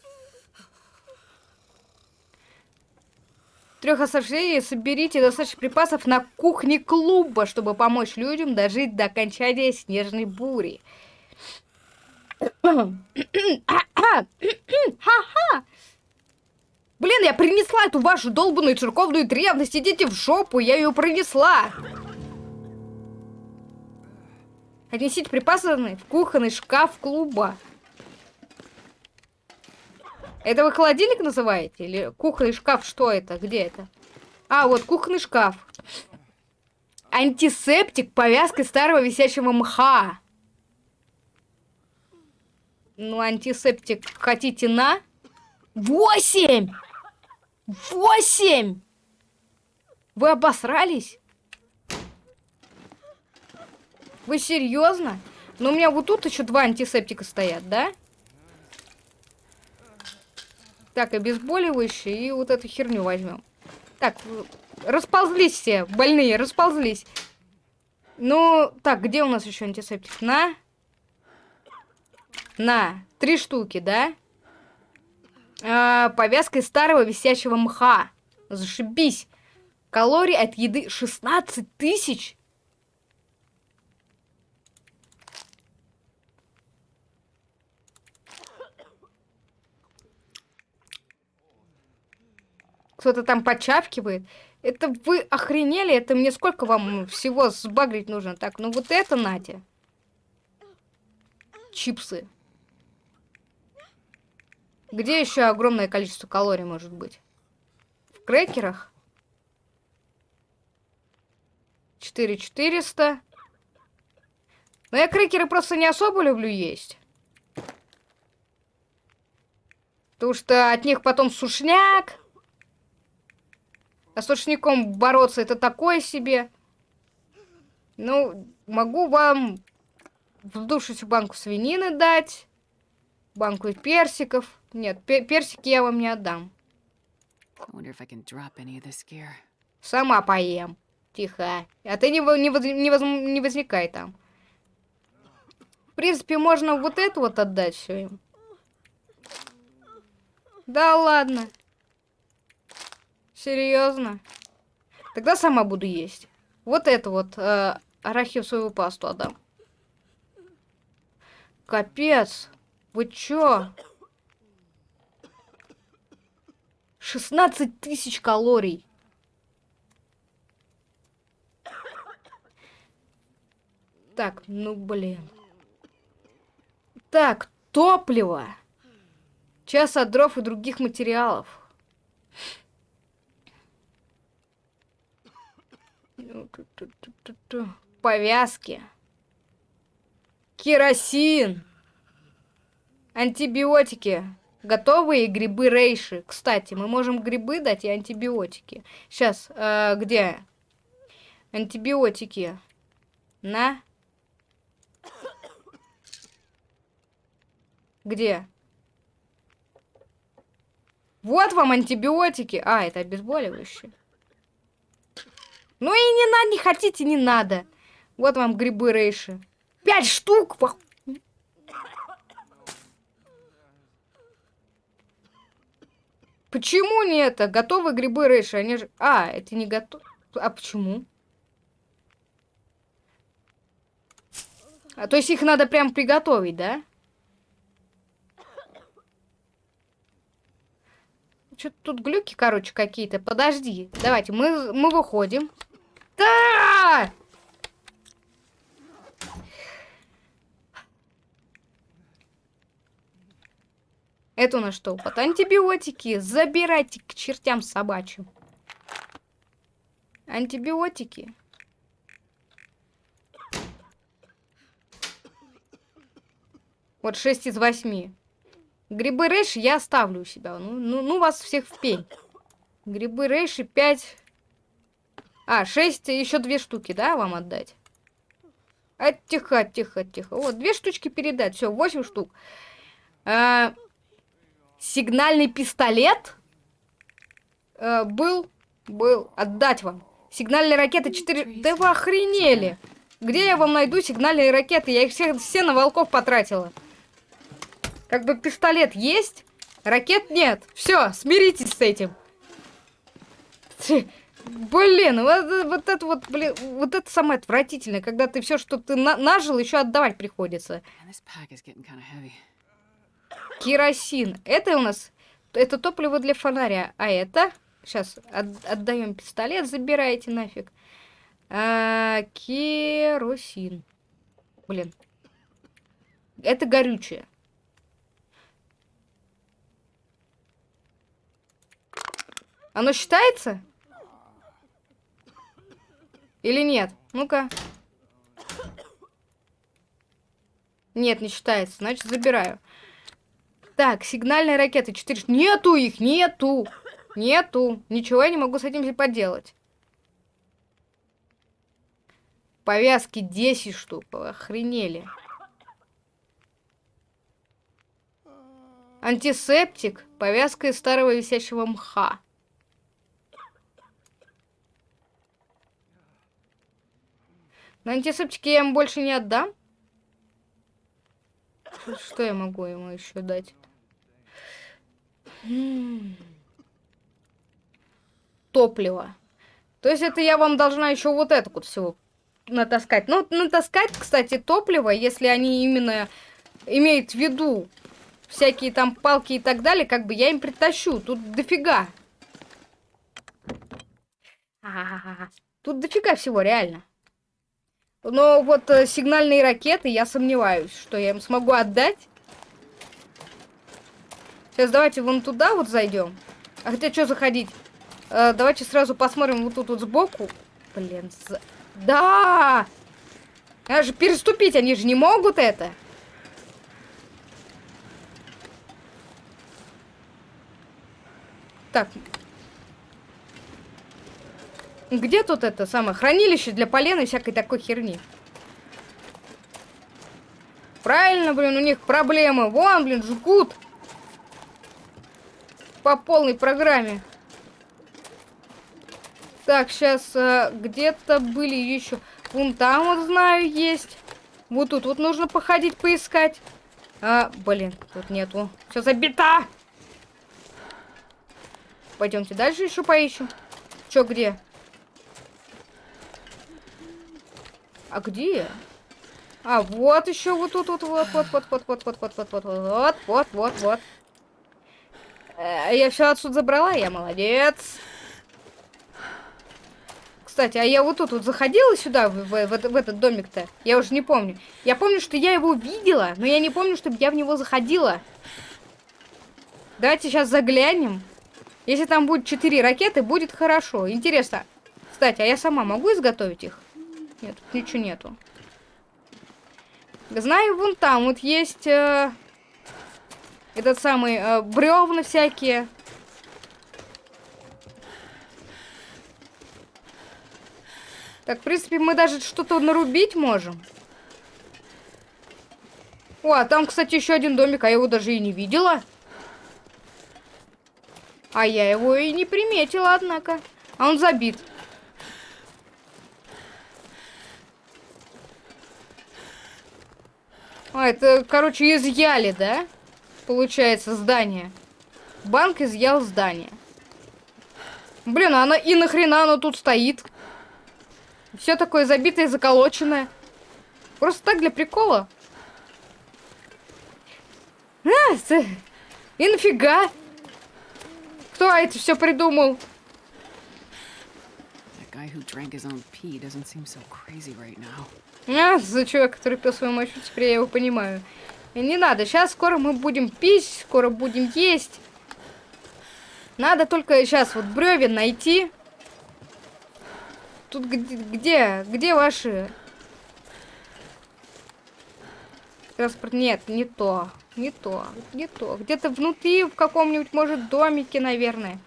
Трех оставшихся соберите достаточно припасов на кухне клуба, чтобы помочь людям дожить до окончания снежной бури. Ха-ха! Блин, я принесла эту вашу долбанную церковную древность. Идите в жопу, я ее принесла. Отнесите припасы в кухонный шкаф клуба. Это вы холодильник называете? Или кухонный шкаф? Что это? Где это? А, вот кухонный шкаф. Антисептик повязкой старого висячего мха. Ну, антисептик хотите на? Восемь! Восемь! Вы обосрались? Вы серьезно? Ну, у меня вот тут еще два антисептика стоят, да? Так, обезболивающие и вот эту херню возьмем. Так, расползлись все, больные, расползлись. Ну, так, где у нас еще антисептик? На. На. Три штуки, да? А, повязка из старого висячего мха. Зашибись. Калорий от еды 16 тысяч. Кто-то там почавкивает. Это вы охренели? Это мне сколько вам всего сбагрить нужно? Так, ну вот это нате. Чипсы. Где еще огромное количество калорий может быть? В крекерах? 4400. Но я крекеры просто не особо люблю есть. Потому что от них потом сушняк. А с сушняком бороться это такое себе. Ну, могу вам вдувшуюся банку свинины дать. Банку персиков. Нет, пе- персики я вам не отдам. Сама поем. Тихо. А ты не, не, воз- не, воз- не возникай там. В принципе, можно вот это вот отдать все им. Да ладно. Серьезно? Тогда сама буду есть. Вот это вот э, арахисовую пасту отдам. Капец. Вы чё? 16 тысяч калорий. Так, ну блин. Так, топливо. Час от дров и других материалов. Повязки. Керосин. Антибиотики. Готовые грибы рейши. Кстати, мы можем грибы дать и антибиотики. Сейчас, где? Антибиотики. На. Где? Вот вам антибиотики. А, это обезболивающее. Ну и не надо, не хотите, не надо. Вот вам грибы рейши. Пять штук! Почему не это? Готовые грибы рейши, они же... А, это не готов... А почему? А то есть их надо прям приготовить, да? Что-то тут глюки, короче, какие-то. Подожди. Давайте, мы, мы выходим. Да! Это у нас что? Вот антибиотики. Забирайте к чертям собачьим. Антибиотики. Вот 6 из 8. Грибы рейши я оставлю у себя. Ну, ну, ну вас всех в пень. Грибы рейши 5. А, 6, еще две штуки, да, вам отдать? А, тихо, тихо, тихо. Вот, две штучки передать. Все, 8 штук. А, сигнальный пистолет э, был, был, отдать вам. Сигнальные ракеты 4... Да вы охренели! Где я вам найду сигнальные ракеты? Я их все, все на волков потратила. Как бы пистолет есть, ракет нет. Все, смиритесь с этим. Блин, вот, вот это вот, блин, вот это самое отвратительное, когда ты все, что ты на- нажил, еще отдавать приходится. Керосин. Это у нас, это топливо для фонаря. А это, сейчас отдаем пистолет, забирайте нафиг. А, керосин. Блин. Это горючее. Оно считается? Или нет? Ну-ка. Нет, не считается. Значит, забираю. Так, сигнальные ракеты 4. Нету их, нету. Нету. Ничего я не могу с этим поделать. Повязки 10 штук. Охренели. Антисептик. Повязка из старого висящего мха. На антисептике я ему больше не отдам. Что я могу ему еще дать? Топливо. То есть это я вам должна еще вот это вот всего натаскать. Ну, натаскать, кстати, топливо, если они именно имеют в виду всякие там палки и так далее, как бы я им притащу. Тут дофига. Тут дофига всего, реально. Но вот э, сигнальные ракеты, я сомневаюсь, что я им смогу отдать. Сейчас давайте вон туда вот зайдем. А хотя что заходить? Э, давайте сразу посмотрим вот тут вот сбоку. Блин, за... да! А же переступить, они же не могут это. Так. Где тут это самое хранилище для полена и всякой такой херни? Правильно, блин, у них проблемы. Вон, блин, жгут. По полной программе. Так, сейчас э, где-то были еще. Вон там вот знаю есть. Вот тут вот нужно походить, поискать. А, блин, тут нету. Все забито. Пойдемте дальше еще поищем. Че, где? А где? А, вот еще вот тут, вот, вот, вот, вот, вот, вот, вот, вот, вот, вот, вот, вот, вот, вот. Э, Я все отсюда забрала, я молодец. Кстати, а я вот тут вот заходила сюда, в, в, в, в этот домик-то? Я уже не помню. Я помню, что я его видела, но я не помню, чтобы я в него заходила. Давайте сейчас заглянем. Если там будет 4 ракеты, будет хорошо. Интересно. Кстати, а я сама могу изготовить их? Нет, тут ничего нету. Знаю, вон там вот есть э, этот самый э, бревна всякие. Так, в принципе, мы даже что-то нарубить можем. О, а там, кстати, еще один домик, а я его даже и не видела. А я его и не приметила, однако. А он забит. А, это, короче, изъяли, да? Получается, здание. Банк изъял здание. Блин, а она и нахрена оно тут стоит? Все такое забитое, заколоченное. Просто так для прикола. А, и нафига? Кто это все придумал? А, за человек, который пил свою мочу, теперь я его понимаю. Не надо, сейчас скоро мы будем пить, скоро будем есть. Надо только сейчас вот бревен найти. Тут где, где, где ваши? Транспорт, нет, не то, не то, не то. Где-то внутри, в каком-нибудь, может, домике, наверное.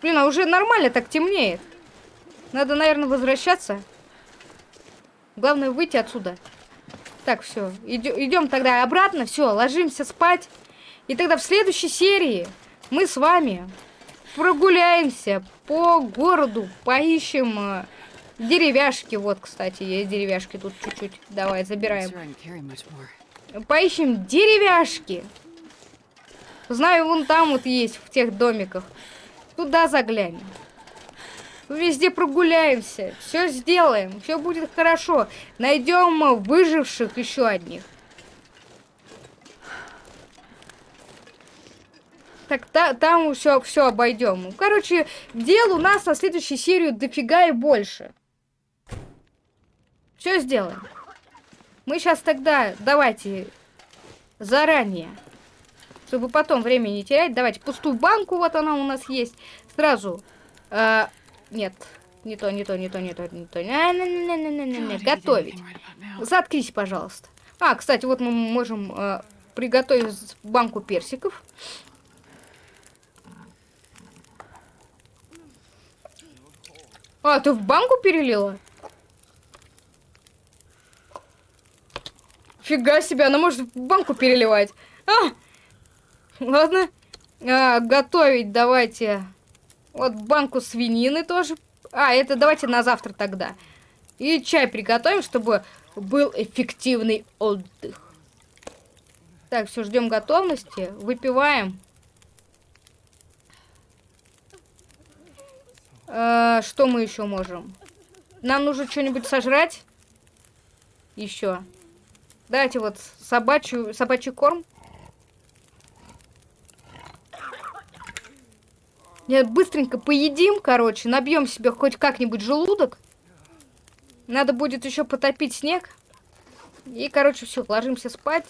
Блин, а уже нормально так темнеет. Надо, наверное, возвращаться. Главное выйти отсюда. Так, все. Идем тогда обратно. Все, ложимся спать. И тогда в следующей серии мы с вами прогуляемся по городу, поищем э, деревяшки. Вот, кстати, есть деревяшки тут чуть-чуть. Давай, забираем. Поищем деревяшки. Знаю, вон там вот есть, в тех домиках. Туда заглянем. Везде прогуляемся. Все сделаем. Все будет хорошо. Найдем выживших еще одних. Так, та, там все, все обойдем. Короче, дел у нас на следующую серию дофига и больше. Все сделаем. Мы сейчас тогда, давайте, заранее, чтобы потом время не терять, давайте пустую банку, вот она у нас есть, сразу, э, нет, не то, не то, не то, не то, не то, не, не, не, не, не, не, не, God, he did готовить. Заткнись, пожалуйста. А, кстати, вот мы можем э, приготовить банку персиков. А, ты в банку перелила? Фига себе, она может в банку переливать. А! Ладно. А, готовить давайте. Вот банку свинины тоже. А, это давайте на завтра тогда. И чай приготовим, чтобы был эффективный отдых. Так, все, ждем готовности. Выпиваем. Э, что мы еще можем? Нам нужно что-нибудь сожрать. Еще. Давайте вот собачью, собачий корм. Быстренько поедим, короче, набьем себе хоть как-нибудь желудок. Надо будет еще потопить снег. И, короче, все, ложимся спать.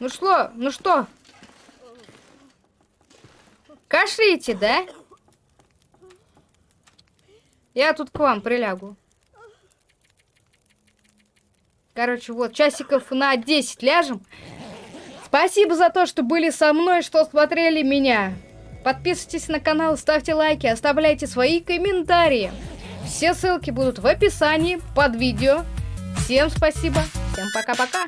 Ну что, ну что? Кашляете, да? Я тут к вам прилягу. Короче, вот, часиков на 10 ляжем. Спасибо за то, что были со мной, что смотрели меня. Подписывайтесь на канал, ставьте лайки, оставляйте свои комментарии. Все ссылки будут в описании под видео. Всем спасибо, всем пока-пока.